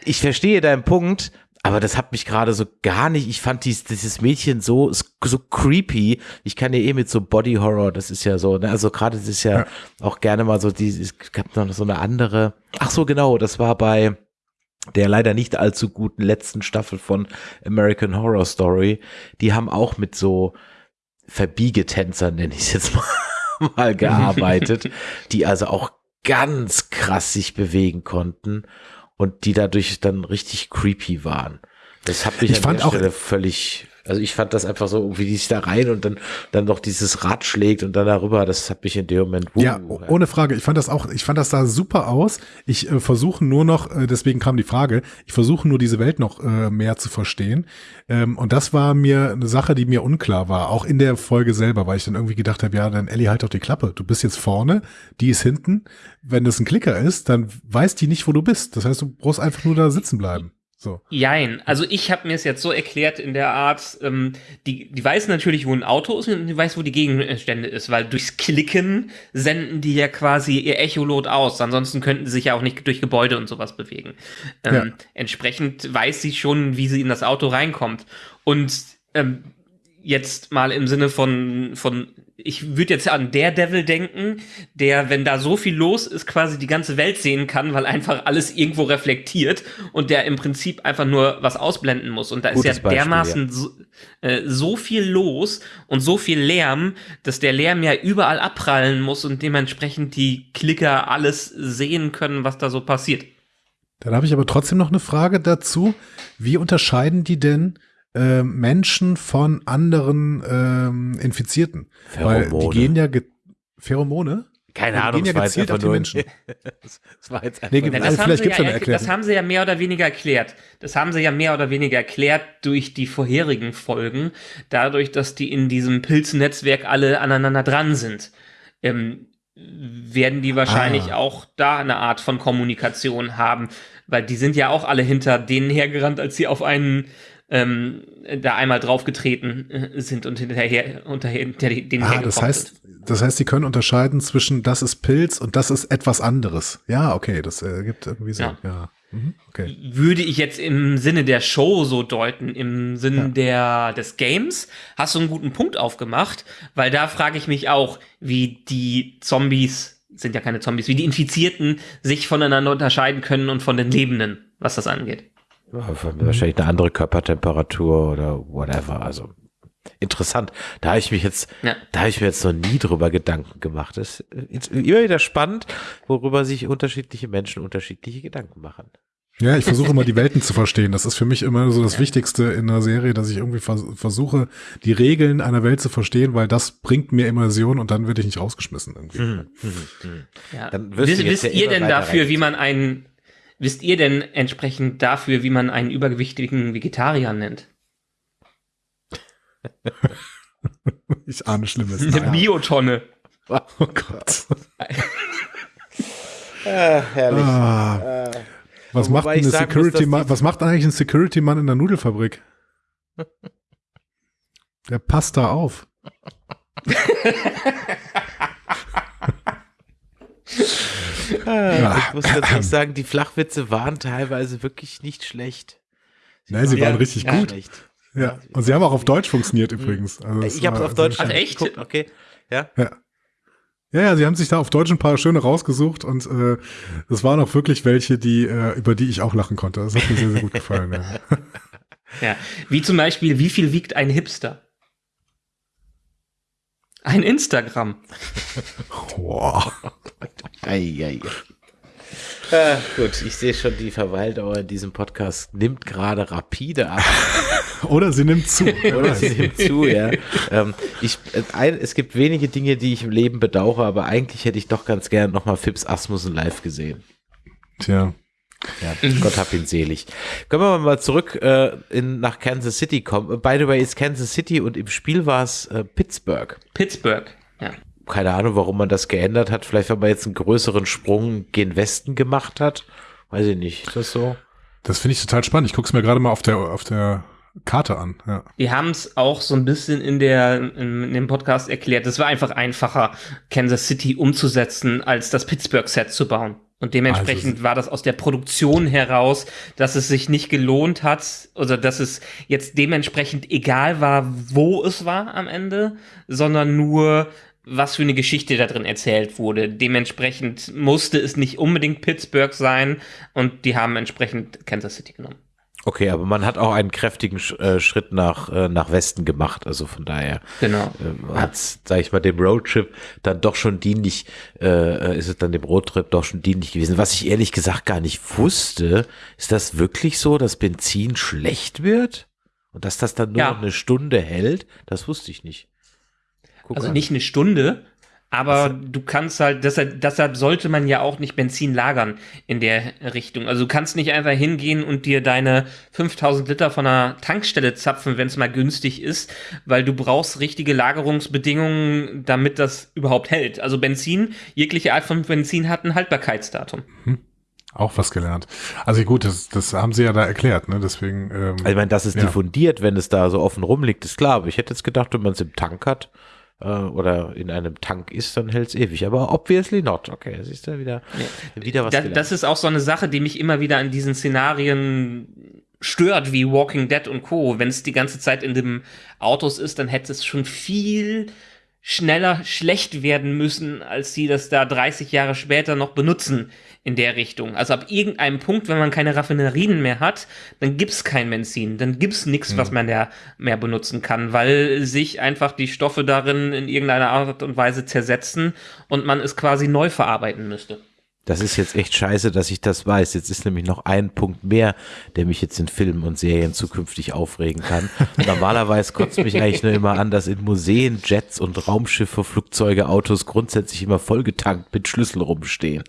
ich verstehe deinen Punkt, aber das hat mich gerade so gar nicht, ich fand dies, dieses Mädchen so, so creepy. Ich kann ja eh mit so Body Horror, das ist ja so, ne? also gerade das ist ja, Ja. auch gerne mal so, die, es gab noch so eine andere, ach so genau, das war bei der leider nicht allzu guten letzten Staffel von American Horror Story. Die haben auch mit so Verbiegetänzern, nenne ich es jetzt mal, mal gearbeitet, die also auch ganz krass sich bewegen konnten und die dadurch dann richtig creepy waren. Das hat mich Ich an fand der auch- Stelle völlig, also ich fand das einfach so, wie die sich da rein und dann, dann noch dieses Rad schlägt und dann darüber, das hat mich in dem Moment, uh, Ja, ohne Frage. Ich fand das auch, ich fand das da super aus. Ich äh, versuche nur noch, äh, deswegen kam die Frage, ich versuche nur diese Welt noch äh, mehr zu verstehen. Ähm, und das war mir eine Sache, die mir unklar war, auch in der Folge selber, weil ich dann irgendwie gedacht habe, ja, dann Ellie, halt doch die Klappe. Du bist jetzt vorne, die ist hinten. Wenn das ein Klicker ist, dann weiß die nicht, wo du bist. Das heißt, du brauchst einfach nur da sitzen bleiben. So. Jein. Also ich habe mir es jetzt so erklärt in der Art, ähm, die, die weiß natürlich, wo ein Auto ist und die weiß, wo die Gegenstände ist, weil durchs Klicken senden die ja quasi ihr Echolot aus. Ansonsten könnten sie sich ja auch nicht durch Gebäude und sowas bewegen. Ähm, Ja. Entsprechend weiß sie schon, wie sie in das Auto reinkommt. Und ähm, jetzt mal im Sinne von, von ich würde jetzt an Daredevil denken, der, wenn da so viel los ist, quasi die ganze Welt sehen kann, weil einfach alles irgendwo reflektiert und der im Prinzip einfach nur was ausblenden muss. Und da Gutes ist ja Beispiel, dermaßen So, äh, so viel los und so viel Lärm, dass der Lärm ja überall abprallen muss und dementsprechend die Klicker alles sehen können, was da so passiert. Dann habe ich aber trotzdem noch eine Frage dazu. Wie unterscheiden die denn äh, Menschen von anderen ähm, Infizierten? Weil die Pheromone. gehen ja ge Pheromone? Keine Ja, die Ahnung, gehen ja das war jetzt auf die Menschen. das, das war jetzt Nee, einfach gibt- nur- Also haben vielleicht sie gibt's ja Erklärung. Das haben sie ja mehr oder weniger erklärt. Das haben sie ja mehr oder weniger erklärt durch die vorherigen Folgen, dadurch, dass die in diesem Pilznetzwerk alle aneinander dran sind. Ähm, werden die wahrscheinlich Ah. auch da eine Art von Kommunikation haben, weil die sind ja auch alle hinter denen hergerannt, als sie auf einen ähm, da einmal draufgetreten äh, sind und hinterher unter hinter denen Ah, das sind. heißt, das heißt, die können unterscheiden zwischen das ist Pilz und das ist etwas anderes. Ja, okay, das äh, gibt irgendwie so. Ja. Ja. Mhm, okay. würde ich jetzt im Sinne der Show so deuten, im Sinne Ja. der, des Games, hast du einen guten Punkt aufgemacht, weil da frage ich mich auch, wie die Zombies, sind ja keine Zombies, wie die Infizierten sich voneinander unterscheiden können und von den Lebenden, was das angeht. Ja, wahrscheinlich eine andere Körpertemperatur oder whatever. Also interessant. Da habe ich mich jetzt, Ja. da habe ich mir jetzt noch nie drüber Gedanken gemacht. Das ist immer wieder spannend, worüber sich unterschiedliche Menschen unterschiedliche Gedanken machen. Ja, ich versuche immer die Welten zu verstehen. Das ist für mich immer so das Wichtigste in einer Serie, dass ich irgendwie vers versuche, die Regeln einer Welt zu verstehen, weil das bringt mir Immersion und dann werde ich nicht rausgeschmissen irgendwie. Ja. Dann wirst Wisst, du jetzt wisst ja ihr denn dafür, wie rein- man einen, wisst ihr denn entsprechend dafür, wie man einen übergewichtigen Vegetarier nennt? Ich ahne Schlimmes. Eine Naja. Biotonne. Oh Gott. Ah, herrlich. Ah. Was macht, ein muss, Security Mann, die- was macht eigentlich ein Security Mann in der Nudelfabrik? Der passt da auf. Ah, ich muss tatsächlich sagen, die Flachwitze waren teilweise wirklich nicht schlecht. Nein, sie Ja, waren richtig ja. gut. Schlecht. Ja. Und sie haben auch auf Deutsch funktioniert übrigens. Also Ich habe es auf Deutsch Ach, echt? geguckt, okay. Ja. Ja. Ja, ja, sie haben sich da auf Deutsch ein paar schöne rausgesucht und äh, das waren auch wirklich welche, die äh, über die ich auch lachen konnte. Das hat mir sehr, sehr gut gefallen. Ja. Ja, wie zum Beispiel, wie viel wiegt ein Hipster? Ein Instagram. Boah. Ei, ei. Ah, gut, ich sehe schon, die Verweildauer in diesem Podcast nimmt gerade rapide ab. Oder sie nimmt zu. Oder sie nimmt zu, ja. Ähm, ich, äh, ein, es gibt wenige Dinge, die ich im Leben bedauere, aber eigentlich hätte ich doch ganz gern nochmal Fips Asmussen live gesehen. Tja. Ja, Gott hab ihn selig. Können wir mal zurück äh, in, nach Kansas City kommen. By the way, ist Kansas City und im Spiel war es äh, Pittsburgh. Pittsburgh. Ja. Keine Ahnung, warum man das geändert hat. Vielleicht, weil man jetzt einen größeren Sprung gen Westen gemacht hat. Weiß ich nicht. Ist das so? Das finde ich total spannend. Ich gucke es mir gerade mal auf der, auf der Karte an. Ja. Wir haben es auch so ein bisschen in, der, in, in dem Podcast erklärt. Es war einfach einfacher, Kansas City umzusetzen, als das Pittsburgh-Set zu bauen. Und dementsprechend Also- war das aus der Produktion heraus, dass es sich nicht gelohnt hat, oder dass es jetzt dementsprechend egal war, wo es war am Ende, sondern nur, was für eine Geschichte da drin erzählt wurde. Dementsprechend musste es nicht unbedingt Pittsburgh sein und die haben entsprechend Kansas City genommen. Okay, aber man hat auch einen kräftigen äh, Schritt nach, äh, nach Westen gemacht. Also von daher Genau. äh, hat's, sag ich mal, dem Roadtrip dann doch schon dienlich, äh, ist es dann dem Roadtrip doch schon dienlich gewesen. Was ich ehrlich gesagt gar nicht wusste, ist das wirklich so, dass Benzin schlecht wird? Und dass das dann nur Ja. noch eine Stunde hält? Das wusste ich nicht. Guck Also an. nicht eine Stunde, aber du kannst halt, deshalb, deshalb sollte man ja auch nicht Benzin lagern in der Richtung. Also du kannst nicht einfach hingehen und dir deine 5000 Liter von einer Tankstelle zapfen, wenn es mal günstig ist, weil du brauchst richtige Lagerungsbedingungen, damit das überhaupt hält. Also Benzin, jegliche Art von Benzin hat ein Haltbarkeitsdatum. Auch was gelernt. Also gut, das, das haben sie ja da erklärt, ne? Deswegen. Ähm, Also ich meine, dass es Ja. diffundiert, wenn es da so offen rumliegt, ist klar. Aber ich hätte jetzt gedacht, wenn man es im Tank hat äh, oder in einem Tank ist, dann hält es ewig. Aber obviously not. Okay, siehst du wieder, wieder was Da, das ist auch so eine Sache, die mich immer wieder an diesen Szenarien stört, wie Walking Dead und Co. Wenn es die ganze Zeit in dem Autos ist, dann hätte es schon viel schneller schlecht werden müssen, als sie das da 30 Jahre später noch benutzen in der Richtung. Also ab irgendeinem Punkt, wenn man keine Raffinerien mehr hat, dann gibt's kein Benzin, dann gibt's nichts, was man da mehr benutzen kann, weil sich einfach die Stoffe darin in irgendeiner Art und Weise zersetzen und man es quasi neu verarbeiten müsste. Das ist jetzt echt scheiße, dass ich das weiß. Jetzt ist nämlich noch ein Punkt mehr, der mich jetzt in Filmen und Serien zukünftig aufregen kann. Normalerweise kotzt mich eigentlich nur immer an, dass in Museen Jets und Raumschiffe, Flugzeuge, Autos grundsätzlich immer vollgetankt mit Schlüssel rumstehen.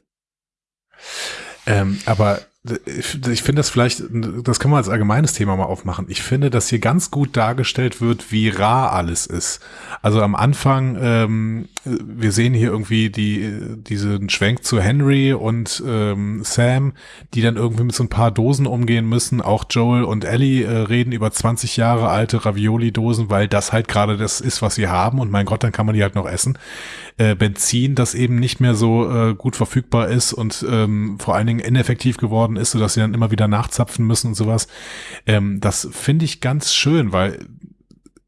Ähm, aber ich, finde das vielleicht, das können wir als allgemeines Thema mal aufmachen. Ich finde, dass hier ganz gut dargestellt wird, wie rar alles ist. Also am Anfang, ähm, wir sehen hier irgendwie die, diesen Schwenk zu Henry und ähm, Sam, die dann irgendwie mit so ein paar Dosen umgehen müssen. Auch Joel und Ellie äh, reden über 20 Jahre alte Ravioli-Dosen, weil das halt gerade das ist, was sie haben. Und mein Gott, dann kann man die halt noch essen. Äh, Benzin, das eben nicht mehr so äh, gut verfügbar ist und ähm, vor allen Dingen ineffektiv geworden ist, sodass sie dann immer wieder nachzapfen müssen und sowas. Ähm, das finde ich ganz schön, weil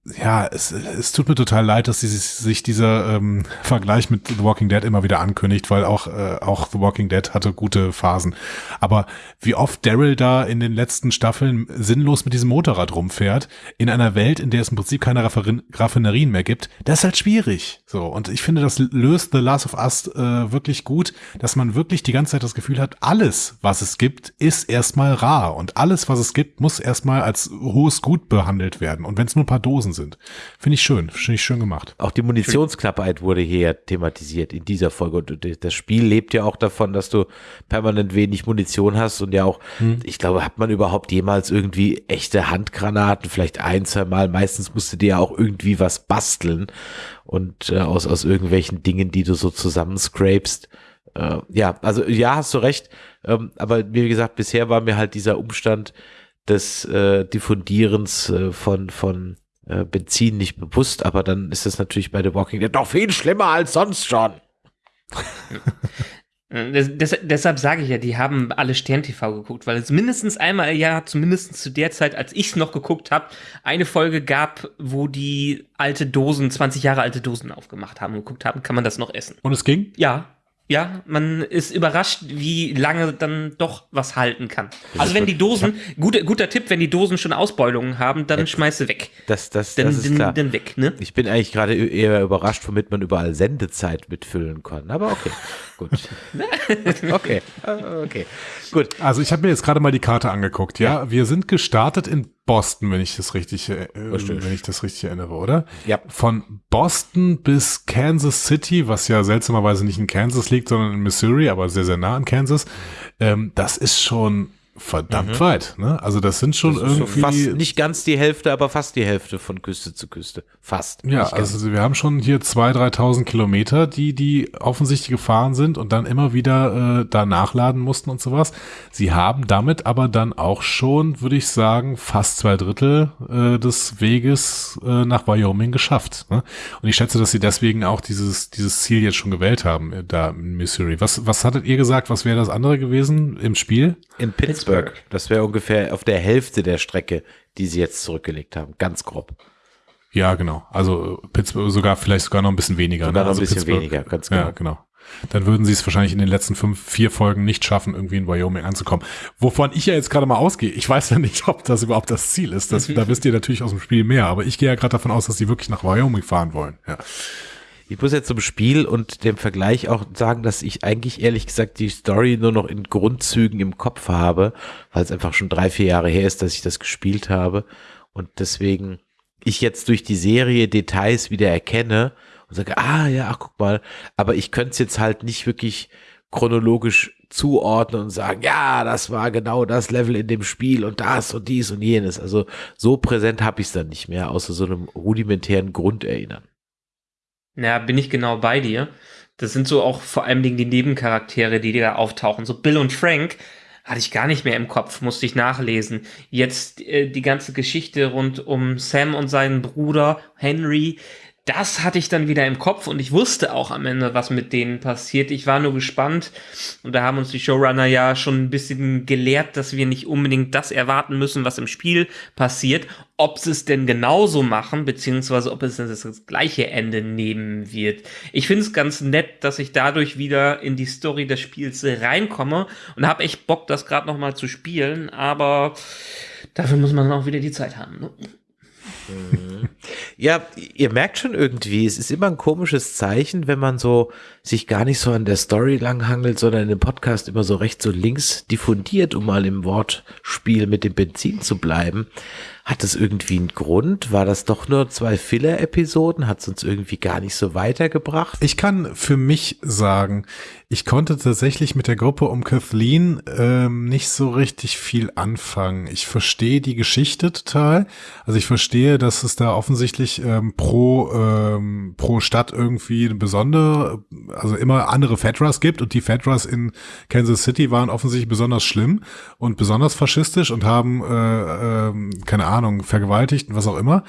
ja, es, es tut mir total leid, dass sie sich, dieser ähm, Vergleich mit The Walking Dead immer wieder ankündigt, weil auch, äh, auch The Walking Dead hatte gute Phasen. Aber wie oft Daryl da in den letzten Staffeln sinnlos mit diesem Motorrad rumfährt, in einer Welt, in der es im Prinzip keine Rafferin Raffinerien mehr gibt, das ist halt schwierig. So, und ich finde, das löst The Last of Us äh, wirklich gut, dass man wirklich die ganze Zeit das Gefühl hat, alles, was es gibt, ist erstmal rar. Und alles, was es gibt, muss erstmal als hohes Gut behandelt werden. Und wenn es nur ein paar Dosen sind. Finde ich schön, finde ich schön gemacht. Auch die Munitionsknappheit wurde hier thematisiert in dieser Folge. Und das Spiel lebt ja auch davon, dass du permanent wenig Munition hast und ja auch, ich glaube, hat man überhaupt jemals irgendwie echte Handgranaten, vielleicht ein, zwei Mal. Meistens musst du dir ja auch irgendwie was basteln und äh, aus, aus irgendwelchen Dingen, die du so zusammenscrapest. Äh, ja, also ja, hast du recht. Ähm, aber wie gesagt, bisher war mir halt dieser Umstand des äh, Diffundierens äh, von, von äh, Benzin nicht bewusst, aber dann ist das natürlich bei The Walking Dead noch viel schlimmer als sonst schon. Äh, des, des, deshalb sage ich ja, die haben alle Stern-TV geguckt, weil es mindestens einmal im Jahr, zumindest zu der Zeit, als ich es noch geguckt habe, eine Folge gab, wo die alte Dosen, 20 Jahre alte Dosen aufgemacht haben und geguckt haben, kann man das noch essen. Und es ging? Ja, ja, man ist überrascht, wie lange dann doch was halten kann. Also wenn die Dosen, guter, guter Tipp, wenn die Dosen schon Ausbeulungen haben, dann schmeiß sie weg. Das, das, Dann, das ist dann, klar. dann weg, ne? Ich bin eigentlich gerade eher überrascht, womit man überall Sendezeit mitfüllen kann. Aber okay, gut. okay, äh, okay, gut. Also ich habe mir jetzt gerade mal die Karte angeguckt, ja? Wir sind gestartet in Boston, wenn ich das richtig, äh, wenn ich das richtig erinnere, oder? Ja. Von Boston bis Kansas City, was ja seltsamerweise nicht in Kansas liegt, sondern in Missouri, aber sehr, sehr nah an Kansas. Ähm, das ist schon verdammt weit. Ne? Also das sind schon Das irgendwie. fast nicht ganz die Hälfte, aber fast die Hälfte von Küste zu Küste. Fast. Ja, also wir haben schon hier 2.000, 3.000 Kilometer, die die offensichtlich gefahren sind und dann immer wieder äh, da nachladen mussten und sowas. Sie haben damit aber dann auch schon, würde ich sagen, fast zwei Drittel äh, des Weges äh, nach Wyoming geschafft. Ne? Und ich schätze, dass sie deswegen auch dieses, dieses Ziel jetzt schon gewählt haben, äh, da in Missouri. Was, was hattet ihr gesagt, was wäre das andere gewesen im Spiel? in Pittsburgh. Das wäre ungefähr auf der Hälfte der Strecke, die sie jetzt zurückgelegt haben. Ganz grob. Ja, genau. Also Pittsburgh sogar vielleicht sogar noch ein bisschen weniger. Sogar noch ein also bisschen Pittsburgh- weniger, ganz Ja, genau. genau. Dann würden sie es wahrscheinlich in den letzten fünf, vier Folgen nicht schaffen, irgendwie in Wyoming anzukommen. Wovon ich ja jetzt gerade mal ausgehe. Ich weiß ja nicht, ob das überhaupt das Ziel ist. Das, da wisst ihr natürlich aus dem Spiel mehr. Aber ich gehe ja gerade davon aus, dass sie wirklich nach Wyoming fahren wollen. Ja. Ich muss jetzt zum Spiel und dem Vergleich auch sagen, dass ich eigentlich ehrlich gesagt die Story nur noch in Grundzügen im Kopf habe, weil es einfach schon drei, vier Jahre her ist, dass ich das gespielt habe und deswegen ich jetzt durch die Serie Details wieder erkenne und sage, ah ja, ach guck mal, aber ich könnte es jetzt halt nicht wirklich chronologisch zuordnen und sagen, ja, das war genau das Level in dem Spiel und das und dies und jenes. Also so präsent habe ich es dann nicht mehr, außer so einem rudimentären Grunderinnern. Ja, bin ich genau bei dir. Das sind so auch vor allem die Nebencharaktere, die da auftauchen. So Bill und Frank hatte ich gar nicht mehr im Kopf, musste ich nachlesen. Jetzt äh, die ganze Geschichte rund um Sam und seinen Bruder Henry, das hatte ich dann wieder im Kopf und ich wusste auch am Ende, was mit denen passiert. Ich war nur gespannt und da haben uns die Showrunner ja schon ein bisschen gelehrt, dass wir nicht unbedingt das erwarten müssen, was im Spiel passiert. Ob sie es denn genauso machen, beziehungsweise ob es das, gleiche Ende nehmen wird. Ich finde es ganz nett, dass ich dadurch wieder in die Story des Spiels reinkomme und habe echt Bock, das gerade noch mal zu spielen, aber dafür muss man auch wieder die Zeit haben. Ne? Ja, ihr merkt schon irgendwie, es ist immer ein komisches Zeichen, wenn man so sich gar nicht so an der Story langhangelt, sondern dem Podcast immer so rechts und links diffundiert, um mal im Wortspiel mit dem Benzin zu bleiben. Hat das irgendwie einen Grund? War das doch nur zwei Filler-Episoden? Hat es uns irgendwie gar nicht so weitergebracht? Ich kann für mich sagen, ich konnte tatsächlich mit der Gruppe um Kathleen ähm, nicht so richtig viel anfangen. Ich verstehe die Geschichte total. Also ich verstehe, dass es da offensichtlich ähm, pro, ähm, pro Stadt irgendwie eine besondere, also immer andere Fedras gibt und die Fedras in Kansas City waren offensichtlich besonders schlimm und besonders faschistisch und haben, äh, ähm, keine Ahnung, vergewaltigt und was auch immer.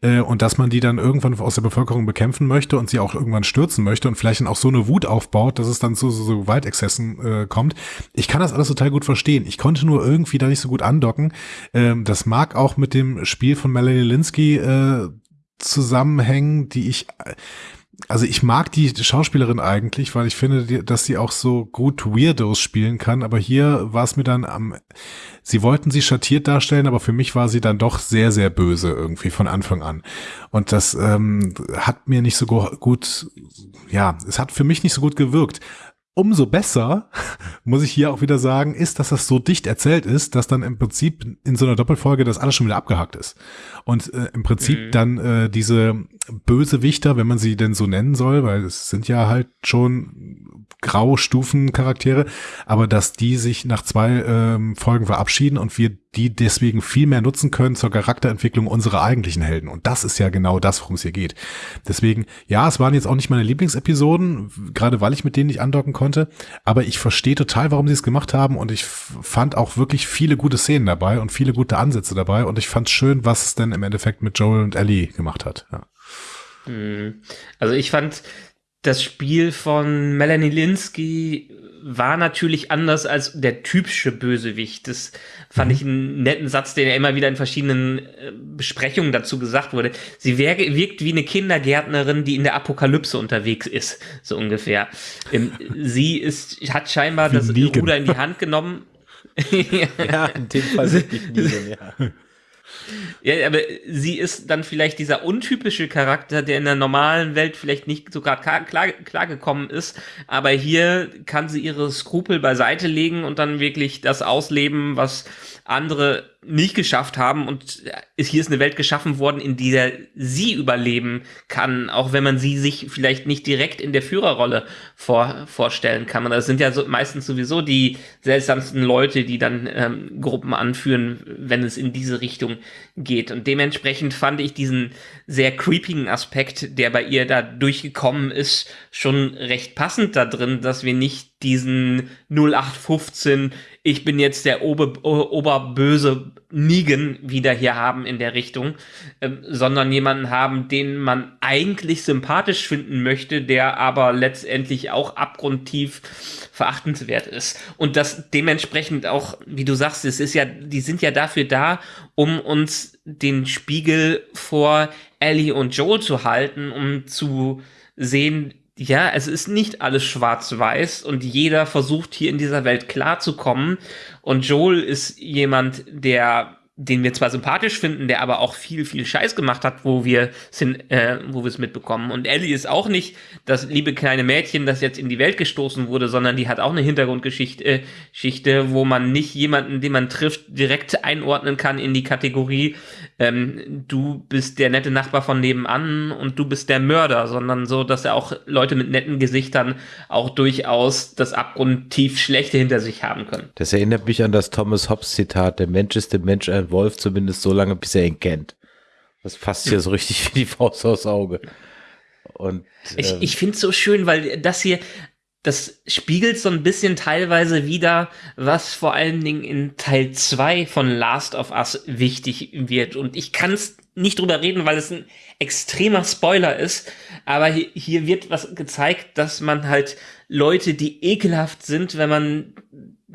Äh, und dass man die dann irgendwann aus der Bevölkerung bekämpfen möchte und sie auch irgendwann stürzen möchte und vielleicht dann auch so eine Wut aufbaut, dass es dann zu so, so Gewaltexzessen äh, kommt. Ich kann das alles total gut verstehen. Ich konnte nur irgendwie da nicht so gut andocken. Ähm, das mag auch mit dem Spiel von Melanie Linsky äh, zusammenhängen, die ich also ich mag die Schauspielerin eigentlich, weil ich finde, dass sie auch so gut Weirdos spielen kann, aber hier war es mir dann am, sie wollten sie schattiert darstellen, aber für mich war sie dann doch sehr, sehr böse irgendwie von Anfang an. Und das ähm, hat mir nicht so gut, ja, es hat für mich nicht so gut gewirkt. Umso besser, muss ich hier auch wieder sagen, ist, dass das so dicht erzählt ist, dass dann im Prinzip in so einer Doppelfolge das alles schon wieder abgehakt ist. Und äh, im Prinzip Mhm. dann äh, diese Bösewichter, wenn man sie denn so nennen soll, weil es sind ja halt schon Graustufencharaktere, aber dass die sich nach zwei ähm, Folgen verabschieden und wir die deswegen viel mehr nutzen können zur Charakterentwicklung unserer eigentlichen Helden. Und das ist ja genau das, worum es hier geht. Deswegen, ja, es waren jetzt auch nicht meine Lieblingsepisoden, gerade weil ich mit denen nicht andocken konnte, aber ich verstehe total, warum sie es gemacht haben und ich fand auch wirklich viele gute Szenen dabei und viele gute Ansätze dabei und ich fand schön, was es denn im Endeffekt mit Joel und Ellie gemacht hat. Ja. Hm. Also ich fand, das Spiel von Melanie Linsky war natürlich anders als der typische Bösewicht. Das fand ich einen netten Satz, den ja immer wieder in verschiedenen äh, Besprechungen dazu gesagt wurde. Sie wirkt wie eine Kindergärtnerin, die in der Apokalypse unterwegs ist, so ungefähr. Ähm, sie ist, hat scheinbar Wie das Negan. Ruder in die Hand genommen. Ja, in dem Fall wirklich Negan, ja. Ja, aber sie ist dann vielleicht dieser untypische Charakter, der in der normalen Welt vielleicht nicht so gerade klar, klar, gekommen ist, aber hier kann sie ihre Skrupel beiseite legen und dann wirklich das ausleben, was andere nicht geschafft haben und hier ist eine Welt geschaffen worden, in der sie überleben kann, auch wenn man sie sich vielleicht nicht direkt in der Führerrolle vor, vorstellen kann. Und das sind ja so, meistens sowieso die seltsamsten Leute, die dann ähm, Gruppen anführen, wenn es in diese Richtung geht. Und dementsprechend fand ich diesen sehr creepigen Aspekt, der bei ihr da durchgekommen ist, schon recht passend da drin, dass wir nicht diesen 0815 ich bin jetzt der Ober, Oberböse Negan wieder hier haben in der Richtung, ähm, sondern jemanden haben, den man eigentlich sympathisch finden möchte, der aber letztendlich auch abgrundtief verachtenswert ist. Und das dementsprechend auch, wie du sagst, es ist ja, die sind ja dafür da, um uns den Spiegel vor Ellie und Joel zu halten, um zu sehen, ja, es ist nicht alles schwarz-weiß und jeder versucht hier in dieser Welt klarzukommen. Und Joel ist jemand, der den wir zwar sympathisch finden, der aber auch viel, viel Scheiß gemacht hat, wo wir äh, wo wir es mitbekommen. Und Ellie ist auch nicht das liebe kleine Mädchen, das jetzt in die Welt gestoßen wurde, sondern die hat auch eine Hintergrundgeschichte, äh, Geschichte, wo man nicht jemanden, den man trifft, direkt einordnen kann in die Kategorie, ähm, du bist der nette Nachbar von nebenan und du bist der Mörder, sondern so, dass er auch Leute mit netten Gesichtern auch durchaus das abgrundtief Schlechte hinter sich haben können. Das erinnert mich an das Thomas Hobbes Zitat, der Mensch ist dem Mensch ein Wolf, zumindest so lange, bis er ihn kennt. Das passt hier so richtig wie die Faust aufs Auge. Und, ähm, ich ich finde es so schön, weil das hier, das spiegelt so ein bisschen teilweise wieder, was vor allen Dingen in Teil 2 von Last of Us wichtig wird. Und ich kann es nicht drüber reden, weil es ein extremer Spoiler ist. Aber hier wird was gezeigt, dass man halt Leute, die ekelhaft sind, wenn man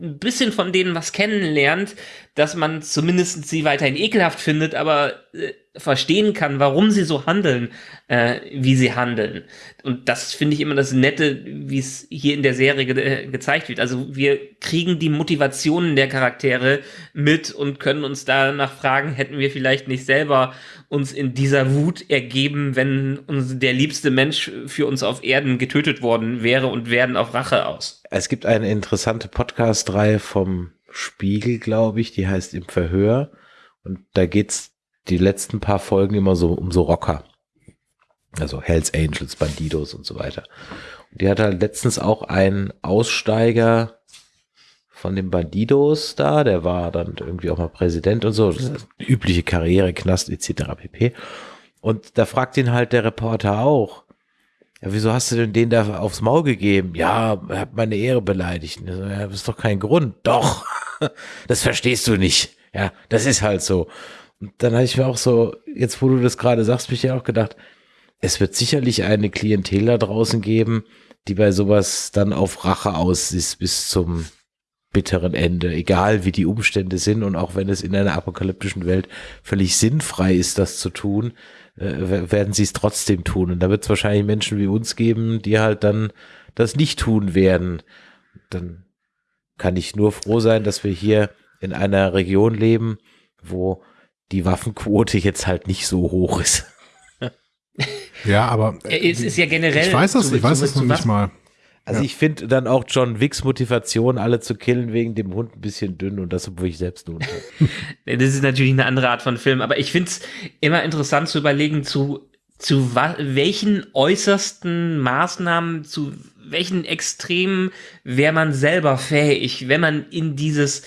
ein bisschen von denen was kennenlernt, dass man zumindest sie weiterhin ekelhaft findet, aber äh, verstehen kann, warum sie so handeln, äh, wie sie handeln. Und das finde ich immer das Nette, wie es hier in der Serie ge äh, gezeigt wird. Also wir kriegen die Motivationen der Charaktere mit und können uns danach fragen, hätten wir vielleicht nicht selber uns in dieser Wut ergeben, wenn uns der liebste Mensch für uns auf Erden getötet worden wäre und werden auf Rache aus. Es gibt eine interessante Podcast-Reihe vom Spiegel, glaube ich, die heißt Im Verhör. Und da geht's die letzten paar Folgen immer so um so Rocker. Also Hells Angels, Bandidos und so weiter. Und die hat halt letztens auch einen Aussteiger von den Bandidos da, der war dann irgendwie auch mal Präsident und so, übliche Karriere, Knast etc. pp. Und da fragt ihn halt der Reporter auch, ja, wieso hast du denn den da aufs Maul gegeben? Ja, er hat meine Ehre beleidigt. Ja, das ist doch kein Grund. Doch, das verstehst du nicht. Ja, das ist halt so. Und dann habe ich mir auch so, jetzt wo du das gerade sagst, mich ja auch gedacht, es wird sicherlich eine Klientel da draußen geben, die bei sowas dann auf Rache aus ist bis zum bitteren Ende, egal wie die Umstände sind und auch wenn es in einer apokalyptischen Welt völlig sinnfrei ist, das zu tun, äh, werden sie es trotzdem tun. Und da wird es wahrscheinlich Menschen wie uns geben, die halt dann das nicht tun werden. Dann kann ich nur froh sein, dass wir hier in einer Region leben, wo die Waffenquote jetzt halt nicht so hoch ist. ja, aber es ist ja generell. Ich weiß das, ich weiß es noch nicht mal. Also ja. ich finde dann auch John Wicks Motivation, alle zu killen wegen dem Hund ein bisschen dünn und das, obwohl ich selbst einen Hund habe. das ist natürlich eine andere Art von Film, aber ich finde es immer interessant zu überlegen, zu, zu welchen äußersten Maßnahmen, zu welchen Extremen wäre man selber fähig, wenn man in dieses,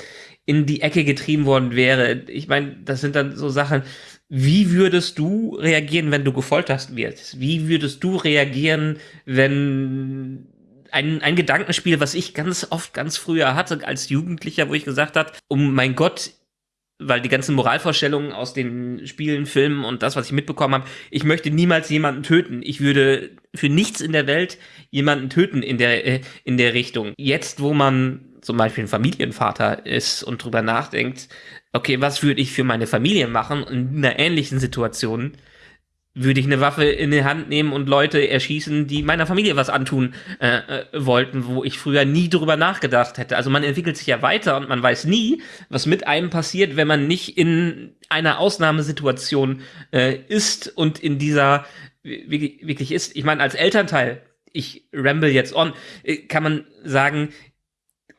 in die Ecke getrieben worden wäre. Ich meine, das sind dann so Sachen, wie würdest du reagieren, wenn du gefoltert wirst? Wie würdest du reagieren, wenn ein, ein Gedankenspiel, was ich ganz oft, ganz früher hatte als Jugendlicher, wo ich gesagt habe, um mein Gott, weil die ganzen Moralvorstellungen aus den Spielen, Filmen und das, was ich mitbekommen habe, ich möchte niemals jemanden töten. Ich würde für nichts in der Welt jemanden töten in der, äh, in der Richtung. Jetzt, wo man zum Beispiel ein Familienvater ist und drüber nachdenkt, okay, was würde ich für meine Familie machen in einer ähnlichen Situation, würde ich eine Waffe in die Hand nehmen und Leute erschießen, die meiner Familie was antun äh, äh, wollten, wo ich früher nie drüber nachgedacht hätte. Also man entwickelt sich ja weiter und man weiß nie, was mit einem passiert, wenn man nicht in einer Ausnahmesituation äh, ist und in dieser wirklich, ist. Ich meine, als Elternteil, ich ramble jetzt on, äh, kann man sagen,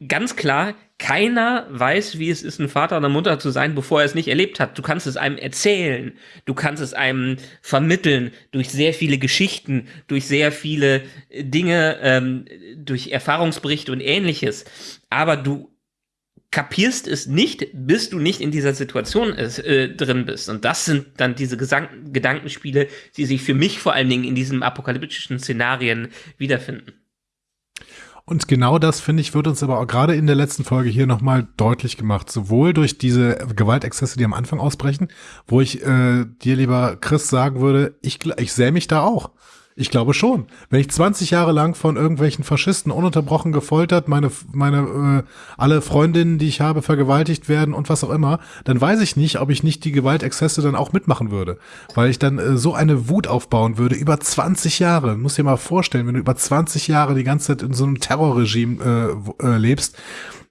ganz klar, keiner weiß, wie es ist, ein Vater oder Mutter zu sein, bevor er es nicht erlebt hat. Du kannst es einem erzählen, du kannst es einem vermitteln durch sehr viele Geschichten, durch sehr viele Dinge, ähm, durch Erfahrungsberichte und ähnliches. Aber du kapierst es nicht, bis du nicht in dieser Situation ist, äh, drin bist. Und das sind dann diese Gesang Gedankenspiele, die sich für mich vor allen Dingen in diesen apokalyptischen Szenarien wiederfinden. Und genau das, finde ich, wird uns aber auch gerade in der letzten Folge hier nochmal deutlich gemacht. Sowohl durch diese Gewaltexzesse, die am Anfang ausbrechen, wo ich äh, dir, lieber Chris, sagen würde, ich, ich sähe mich da auch. Ich glaube schon. Wenn ich 20 Jahre lang von irgendwelchen Faschisten ununterbrochen gefoltert, meine, meine, äh, alle Freundinnen, die ich habe, vergewaltigt werden und was auch immer, dann weiß ich nicht, ob ich nicht die Gewaltexzesse dann auch mitmachen würde. Weil ich dann äh, so eine Wut aufbauen würde, über 20 Jahre. Muss dir mal vorstellen, wenn du über 20 Jahre die ganze Zeit in so einem Terrorregime äh, äh, lebst,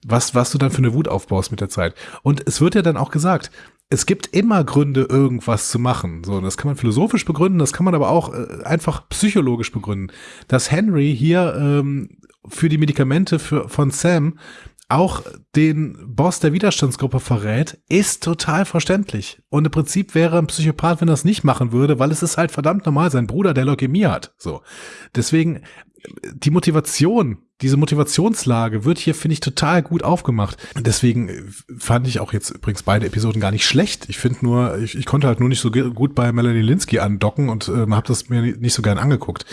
was, was du dann für eine Wut aufbaust mit der Zeit. Und es wird ja dann auch gesagt, es gibt immer Gründe, irgendwas zu machen. So, das kann man philosophisch begründen, das kann man aber auch äh, einfach psychologisch begründen. Dass Henry hier ähm, für die Medikamente für, von Sam auch den Boss der Widerstandsgruppe verrät, ist total verständlich. Und im Prinzip wäre ein Psychopath, wenn er das nicht machen würde, weil es ist halt verdammt normal, sein Bruder, der Leukämie hat. So. Deswegen, die Motivation, diese Motivationslage wird hier, finde ich, total gut aufgemacht. Deswegen äh, fand ich auch jetzt übrigens beide Episoden gar nicht schlecht. Ich finde nur, ich, ich konnte halt nur nicht so gut bei Melanie Linsky andocken und ähm, habe das mir nicht so gern angeguckt.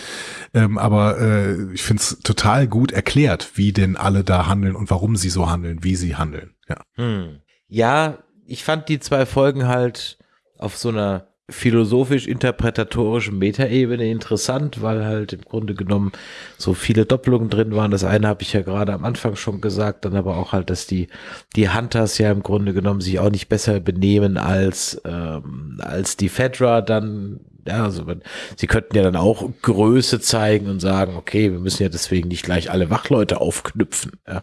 Ähm, aber äh, ich finde es total gut erklärt, wie denn alle da handeln und warum sie so handeln, wie sie handeln. Ja, hm. ja ich fand die zwei Folgen halt auf so einer philosophisch-interpretatorischen Metaebene interessant, weil halt im Grunde genommen so viele Doppelungen drin waren. Das eine habe ich ja gerade am Anfang schon gesagt, dann aber auch halt, dass die, die Hunters ja im Grunde genommen sich auch nicht besser benehmen als, ähm, als die Fedra dann ja, also man, sie könnten ja dann auch Größe zeigen und sagen, okay, wir müssen ja deswegen nicht gleich alle Wachleute aufknüpfen, ja,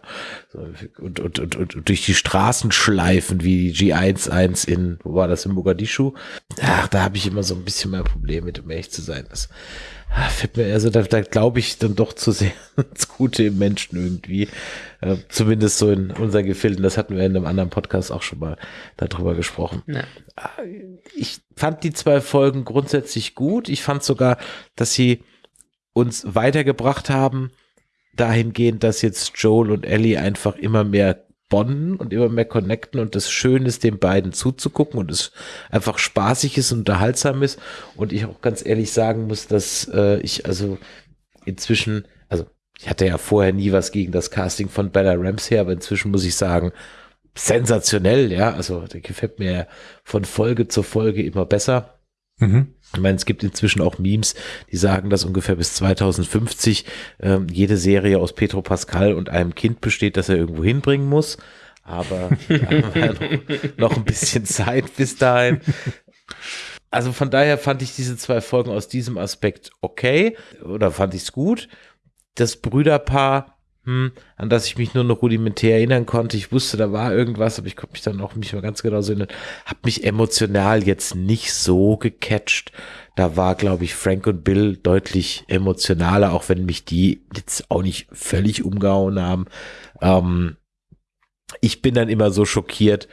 und, und, und, und durch die Straßen schleifen wie die G11 in, wo war das, in Mogadischu? Ach, da habe ich immer so ein bisschen mehr Probleme mit, um ehrlich zu sein. Das, also da, da glaube ich dann doch zu sehr ins Gute im Menschen irgendwie. Äh, zumindest so in unseren Gefilden. Das hatten wir in einem anderen Podcast auch schon mal darüber gesprochen. Ja. Ah, ich fand die zwei Folgen grundsätzlich gut. Ich fand sogar, dass sie uns weitergebracht haben, dahingehend, dass jetzt Joel und Ellie einfach immer mehr bonden und immer mehr connecten und das schön ist, den beiden zuzugucken und es einfach spaßig ist und unterhaltsam ist und ich auch ganz ehrlich sagen muss, dass äh, ich also inzwischen, also ich hatte ja vorher nie was gegen das Casting von Bella Ramsey, aber inzwischen muss ich sagen, sensationell, ja, also der gefällt mir von Folge zu Folge immer besser. Mhm. Ich meine, es gibt inzwischen auch Memes, die sagen, dass ungefähr bis 2050 ähm, jede Serie aus Petro Pascal und einem Kind besteht, das er irgendwo hinbringen muss. Aber wir haben ja noch, noch ein bisschen Zeit bis dahin. Also von daher fand ich diese zwei Folgen aus diesem Aspekt okay oder fand ich es gut. Das Brüderpaar hm, an das ich mich nur noch rudimentär erinnern konnte. Ich wusste, da war irgendwas, aber ich konnte mich dann auch nicht mehr ganz genau erinnern. Hab mich emotional jetzt nicht so gecatcht. Da war, glaube ich, Frank und Bill deutlich emotionaler, auch wenn mich die jetzt auch nicht völlig umgehauen haben. Ähm, ich bin dann immer so schockiert,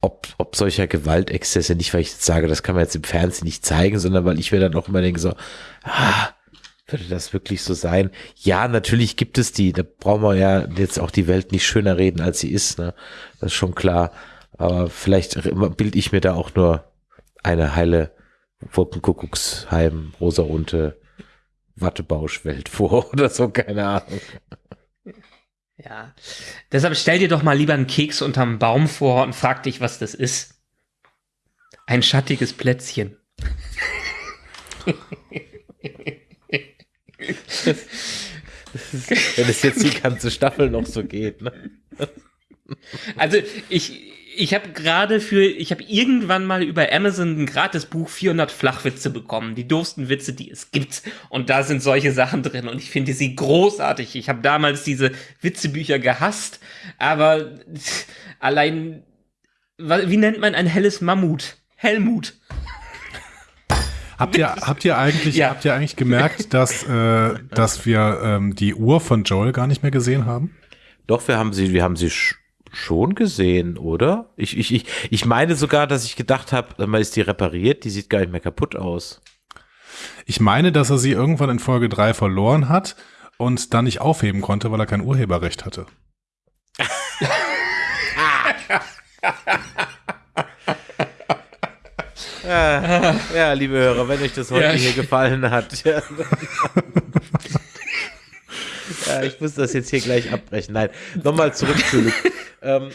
ob, ob solcher Gewaltexzesse, nicht weil ich jetzt sage, das kann man jetzt im Fernsehen nicht zeigen, sondern weil ich mir dann auch immer denke so, ah, würde das wirklich so sein? Ja, natürlich gibt es die. Da brauchen wir ja jetzt auch die Welt nicht schöner reden, als sie ist. Ne? Das ist schon klar. Aber vielleicht bilde ich mir da auch nur eine heile Wolkenkuckucksheim, rosarunte Wattebauschwelt vor oder so, keine Ahnung. Ja, deshalb stell dir doch mal lieber einen Keks unterm Baum vor und frag dich, was das ist. Ein schattiges Plätzchen. Wenn es jetzt die ganze Staffel noch so geht. Ne? Also ich, ich habe gerade für, ich habe irgendwann mal über Amazon ein Gratisbuch 400 Flachwitze bekommen, die doofsten Witze, die es gibt. Und da sind solche Sachen drin und ich finde sie großartig. Ich habe damals diese Witzebücher gehasst, aber allein, wie nennt man ein helles Mammut? Helmut. Habt ihr, habt ihr eigentlich, ja. habt ihr eigentlich gemerkt, dass, äh, dass wir ähm, die Uhr von Joel gar nicht mehr gesehen haben? Doch, wir haben sie, wir haben sie schon gesehen, oder? Ich, ich, ich, ich meine sogar, dass ich gedacht habe, mal ist die repariert, die sieht gar nicht mehr kaputt aus. Ich meine, dass er sie irgendwann in Folge 3 verloren hat und dann nicht aufheben konnte, weil er kein Urheberrecht hatte. ja, ja, liebe Hörer, wenn euch das heute ja. hier gefallen hat. Ja, ja, ich muss das jetzt hier gleich abbrechen. Nein, nochmal zurück zu Luke. ähm,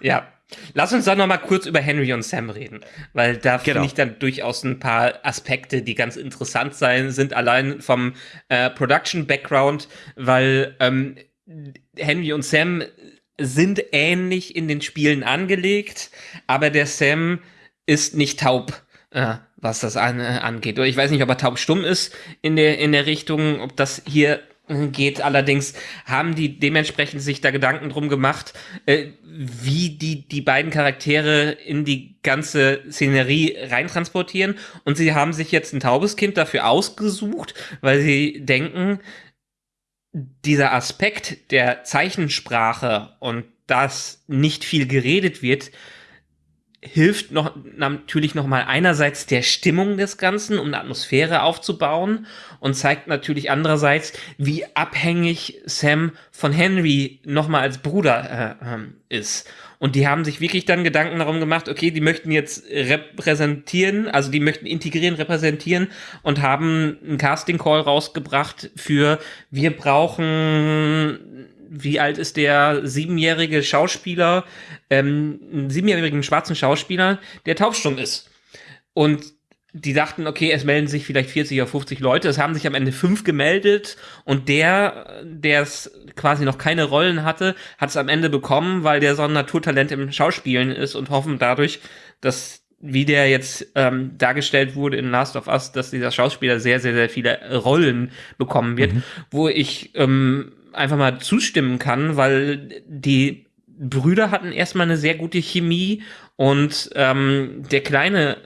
ja. Lass uns dann noch mal kurz über Henry und Sam reden, weil da genau. finde ich dann durchaus ein paar Aspekte, die ganz interessant sein sind, allein vom äh, Production-Background, weil ähm, Henry und Sam sind ähnlich in den Spielen angelegt, aber der Sam ist nicht taub, äh, was das an, äh, angeht. Oder ich weiß nicht, ob er taubstumm ist in der, in der Richtung, ob das hier geht. Allerdings haben die dementsprechend sich da Gedanken drum gemacht, äh, wie die die beiden Charaktere in die ganze Szenerie reintransportieren. Und sie haben sich jetzt ein taubes Kind dafür ausgesucht, weil sie denken, dieser Aspekt der Zeichensprache und dass nicht viel geredet wird, hilft noch natürlich noch mal einerseits der Stimmung des Ganzen, um eine Atmosphäre aufzubauen und zeigt natürlich andererseits, wie abhängig Sam von Henry noch mal als Bruder äh, ähm, ist. Und die haben sich wirklich dann Gedanken darum gemacht, okay, die möchten jetzt repräsentieren, also die möchten integrieren, repräsentieren und haben einen Casting Call rausgebracht für wir brauchen wie alt ist der siebenjährige Schauspieler, ähm, einen siebenjährigen schwarzen Schauspieler, der taubstumm ist. Und die dachten, okay, es melden sich vielleicht 40 oder 50 Leute. Es haben sich am Ende fünf gemeldet und der, der es quasi noch keine Rollen hatte, hat es am Ende bekommen, weil der so ein Naturtalent im Schauspielen ist und hoffen dadurch, dass wie der jetzt ähm, dargestellt wurde in Last of Us, dass dieser Schauspieler sehr, sehr, sehr viele Rollen bekommen wird, mhm. wo ich ähm, einfach mal zustimmen kann, weil die Brüder hatten erstmal eine sehr gute Chemie und ähm, der Kleine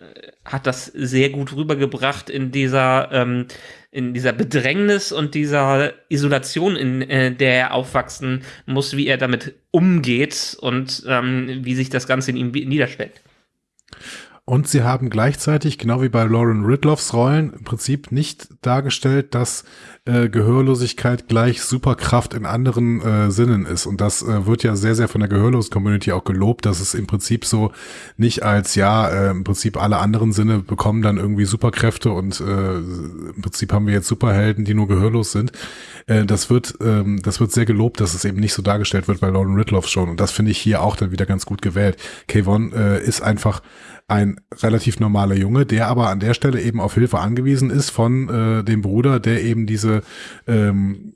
hat das sehr gut rübergebracht in dieser ähm, in dieser Bedrängnis und dieser Isolation, in äh, der er aufwachsen muss, wie er damit umgeht und ähm, wie sich das Ganze in ihm niederschlägt. Und sie haben gleichzeitig, genau wie bei Lauren Ridloffs Rollen, im Prinzip nicht dargestellt, dass äh, Gehörlosigkeit gleich Superkraft in anderen äh, Sinnen ist. Und das äh, wird ja sehr, sehr von der Gehörlos-Community auch gelobt, dass es im Prinzip so nicht als, ja, äh, im Prinzip alle anderen Sinne bekommen dann irgendwie Superkräfte und äh, im Prinzip haben wir jetzt Superhelden, die nur gehörlos sind. Äh, das wird, ähm, das wird sehr gelobt, dass es eben nicht so dargestellt wird bei Lauren Ridloff schon. Und das finde ich hier auch dann wieder ganz gut gewählt. Kayvon äh, ist einfach ein relativ normaler Junge, der aber an der Stelle eben auf Hilfe angewiesen ist von äh, dem Bruder, der eben diese ähm,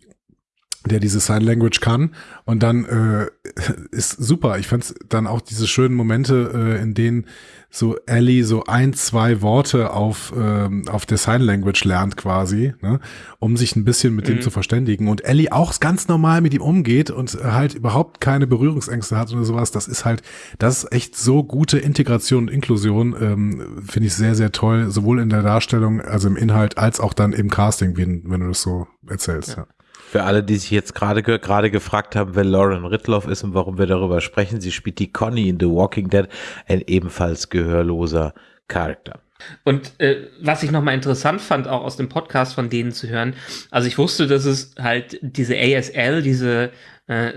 der diese Sign Language kann und dann äh, ist super. Ich fand dann auch diese schönen Momente, äh, in denen so Ellie so ein, zwei Worte auf, ähm, auf der Sign Language lernt quasi, ne, um sich ein bisschen mit mhm. dem zu verständigen. Und Ellie auch ganz normal mit ihm umgeht und halt überhaupt keine Berührungsängste hat oder sowas. Das ist halt, das ist echt so gute Integration und Inklusion, ähm, finde ich sehr, sehr toll, sowohl in der Darstellung, also im Inhalt, als auch dann im Casting, wenn, wenn du das so erzählst. Ja. ja. Für alle, die sich jetzt gerade gerade gefragt haben, wer Lauren Ritloff ist und warum wir darüber sprechen, sie spielt die Connie in The Walking Dead, ein ebenfalls gehörloser Charakter. Und äh, was ich nochmal interessant fand, auch aus dem Podcast von denen zu hören, also ich wusste, dass es halt diese ASL, diese äh,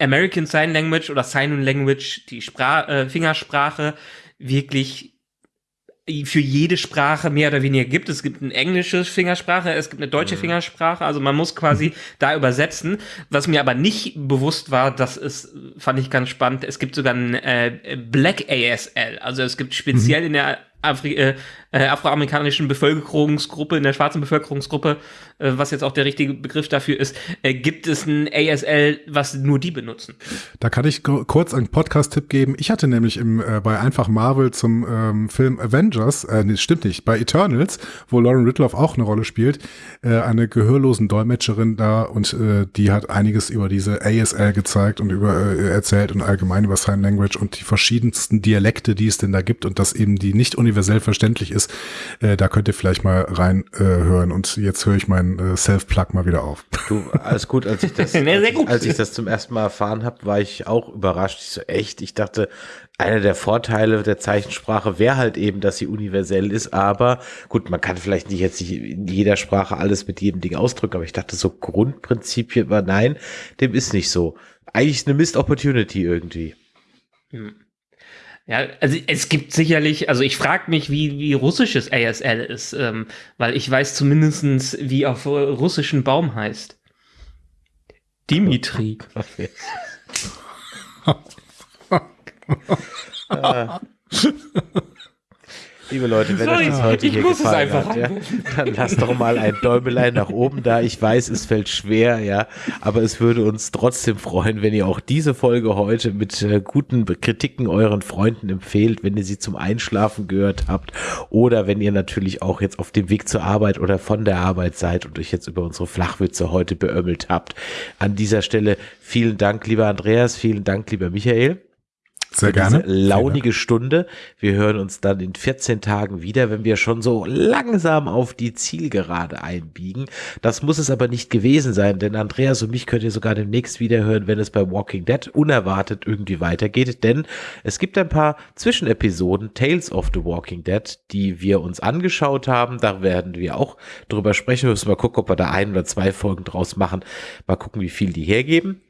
American Sign Language oder Sign Language, die Spra äh, Fingersprache, wirklich für jede Sprache mehr oder weniger gibt. Es gibt eine englische Fingersprache, es gibt eine deutsche mhm. Fingersprache, also man muss quasi da übersetzen. Was mir aber nicht bewusst war, das ist, fand ich ganz spannend, es gibt sogar ein äh, Black ASL, also es gibt speziell mhm. in der Afri äh, äh, afroamerikanischen Bevölkerungsgruppe, in der schwarzen Bevölkerungsgruppe, äh, was jetzt auch der richtige Begriff dafür ist, äh, gibt es ein ASL, was nur die benutzen. Da kann ich kurz einen Podcast-Tipp geben. Ich hatte nämlich im, äh, bei Einfach Marvel zum ähm, Film Avengers, äh, nee, stimmt nicht, bei Eternals, wo Lauren Ridloff auch eine Rolle spielt, äh, eine gehörlosen Dolmetscherin da und äh, die hat einiges über diese ASL gezeigt und über äh, erzählt und allgemein über Sign Language und die verschiedensten Dialekte, die es denn da gibt und dass eben die nicht universell verständlich ist. Äh, da könnt ihr vielleicht mal reinhören äh, und jetzt höre ich meinen äh, Self-Plug mal wieder auf. Du, alles gut, als ich das, als, ich, als ich das zum ersten Mal erfahren habe, war ich auch überrascht. Ich so, echt, ich dachte, einer der Vorteile der Zeichensprache wäre halt eben, dass sie universell ist, aber gut, man kann vielleicht nicht jetzt nicht in jeder Sprache alles mit jedem Ding ausdrücken, aber ich dachte so Grundprinzipien war nein, dem ist nicht so. Eigentlich eine Missed Opportunity irgendwie. Hm. Ja, also es gibt sicherlich, also ich frage mich, wie, wie russisches ASL ist, ähm, weil ich weiß zumindestens, wie auf russischen Baum heißt. Dimitri. Liebe Leute, wenn Sorry, euch das heute hier gefallen hat, ja, dann lasst doch mal ein Däumelein nach oben da. Ich weiß, es fällt schwer, ja, aber es würde uns trotzdem freuen, wenn ihr auch diese Folge heute mit äh, guten Kritiken euren Freunden empfehlt, wenn ihr sie zum Einschlafen gehört habt oder wenn ihr natürlich auch jetzt auf dem Weg zur Arbeit oder von der Arbeit seid und euch jetzt über unsere Flachwitze heute beömmelt habt. An dieser Stelle vielen Dank, lieber Andreas, vielen Dank, lieber Michael. Sehr gerne. launige Stunde. Wir hören uns dann in 14 Tagen wieder, wenn wir schon so langsam auf die Zielgerade einbiegen. Das muss es aber nicht gewesen sein, denn Andreas und mich könnt ihr sogar demnächst wieder hören, wenn es bei Walking Dead unerwartet irgendwie weitergeht, denn es gibt ein paar Zwischenepisoden Tales of the Walking Dead, die wir uns angeschaut haben. Da werden wir auch drüber sprechen. Wir müssen mal gucken, ob wir da ein oder zwei Folgen draus machen. Mal gucken, wie viel die hergeben.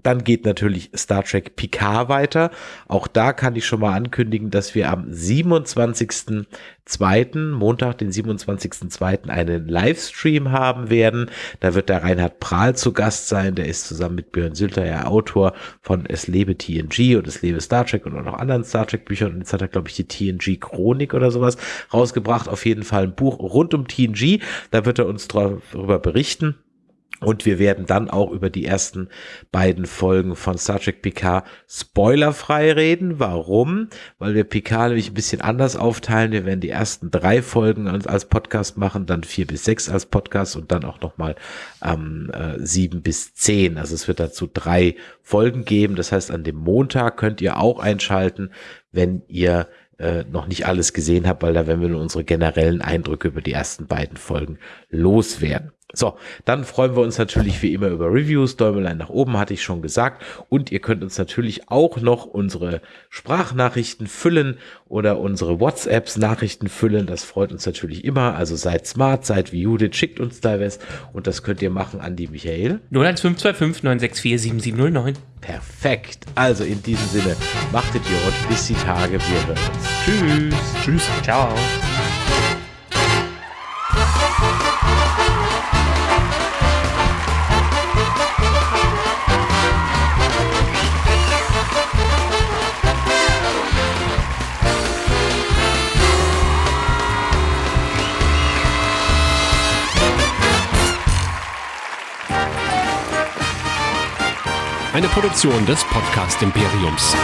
Dann geht natürlich Star Trek Picard weiter. Auch da kann ich schon mal ankündigen, dass wir am 27.02., Montag, den 27.02. einen Livestream haben werden. Da wird der Reinhard Prahl zu Gast sein. Der ist zusammen mit Björn Sülter ja Autor von Es lebe TNG und Es lebe Star Trek und auch noch anderen Star Trek Büchern. Und jetzt hat er, glaube ich, die TNG Chronik oder sowas rausgebracht. Auf jeden Fall ein Buch rund um TNG. Da wird er uns darüber berichten. Und wir werden dann auch über die ersten beiden Folgen von Star Trek Picard spoilerfrei reden. Warum? Weil wir Picard nämlich ein bisschen anders aufteilen. Wir werden die ersten drei Folgen als Podcast machen, dann vier bis sechs als Podcast und dann auch nochmal ähm, äh, sieben bis zehn. Also es wird dazu drei Folgen geben. Das heißt, an dem Montag könnt ihr auch einschalten, wenn ihr äh, noch nicht alles gesehen habt, weil da werden wir nur unsere generellen Eindrücke über die ersten beiden Folgen loswerden. So, dann freuen wir uns natürlich wie immer über Reviews. Däumelein nach oben hatte ich schon gesagt. Und ihr könnt uns natürlich auch noch unsere Sprachnachrichten füllen oder unsere WhatsApps Nachrichten füllen. Das freut uns natürlich immer. Also seid smart, seid wie Judith, schickt uns da was. Und das könnt ihr machen an die Michael. 01525 964 7709. Perfekt. Also in diesem Sinne, macht Idiot. Bis die Tage. Wir hören uns. Tschüss. Tschüss. Ciao. Eine Produktion des Podcast Imperiums.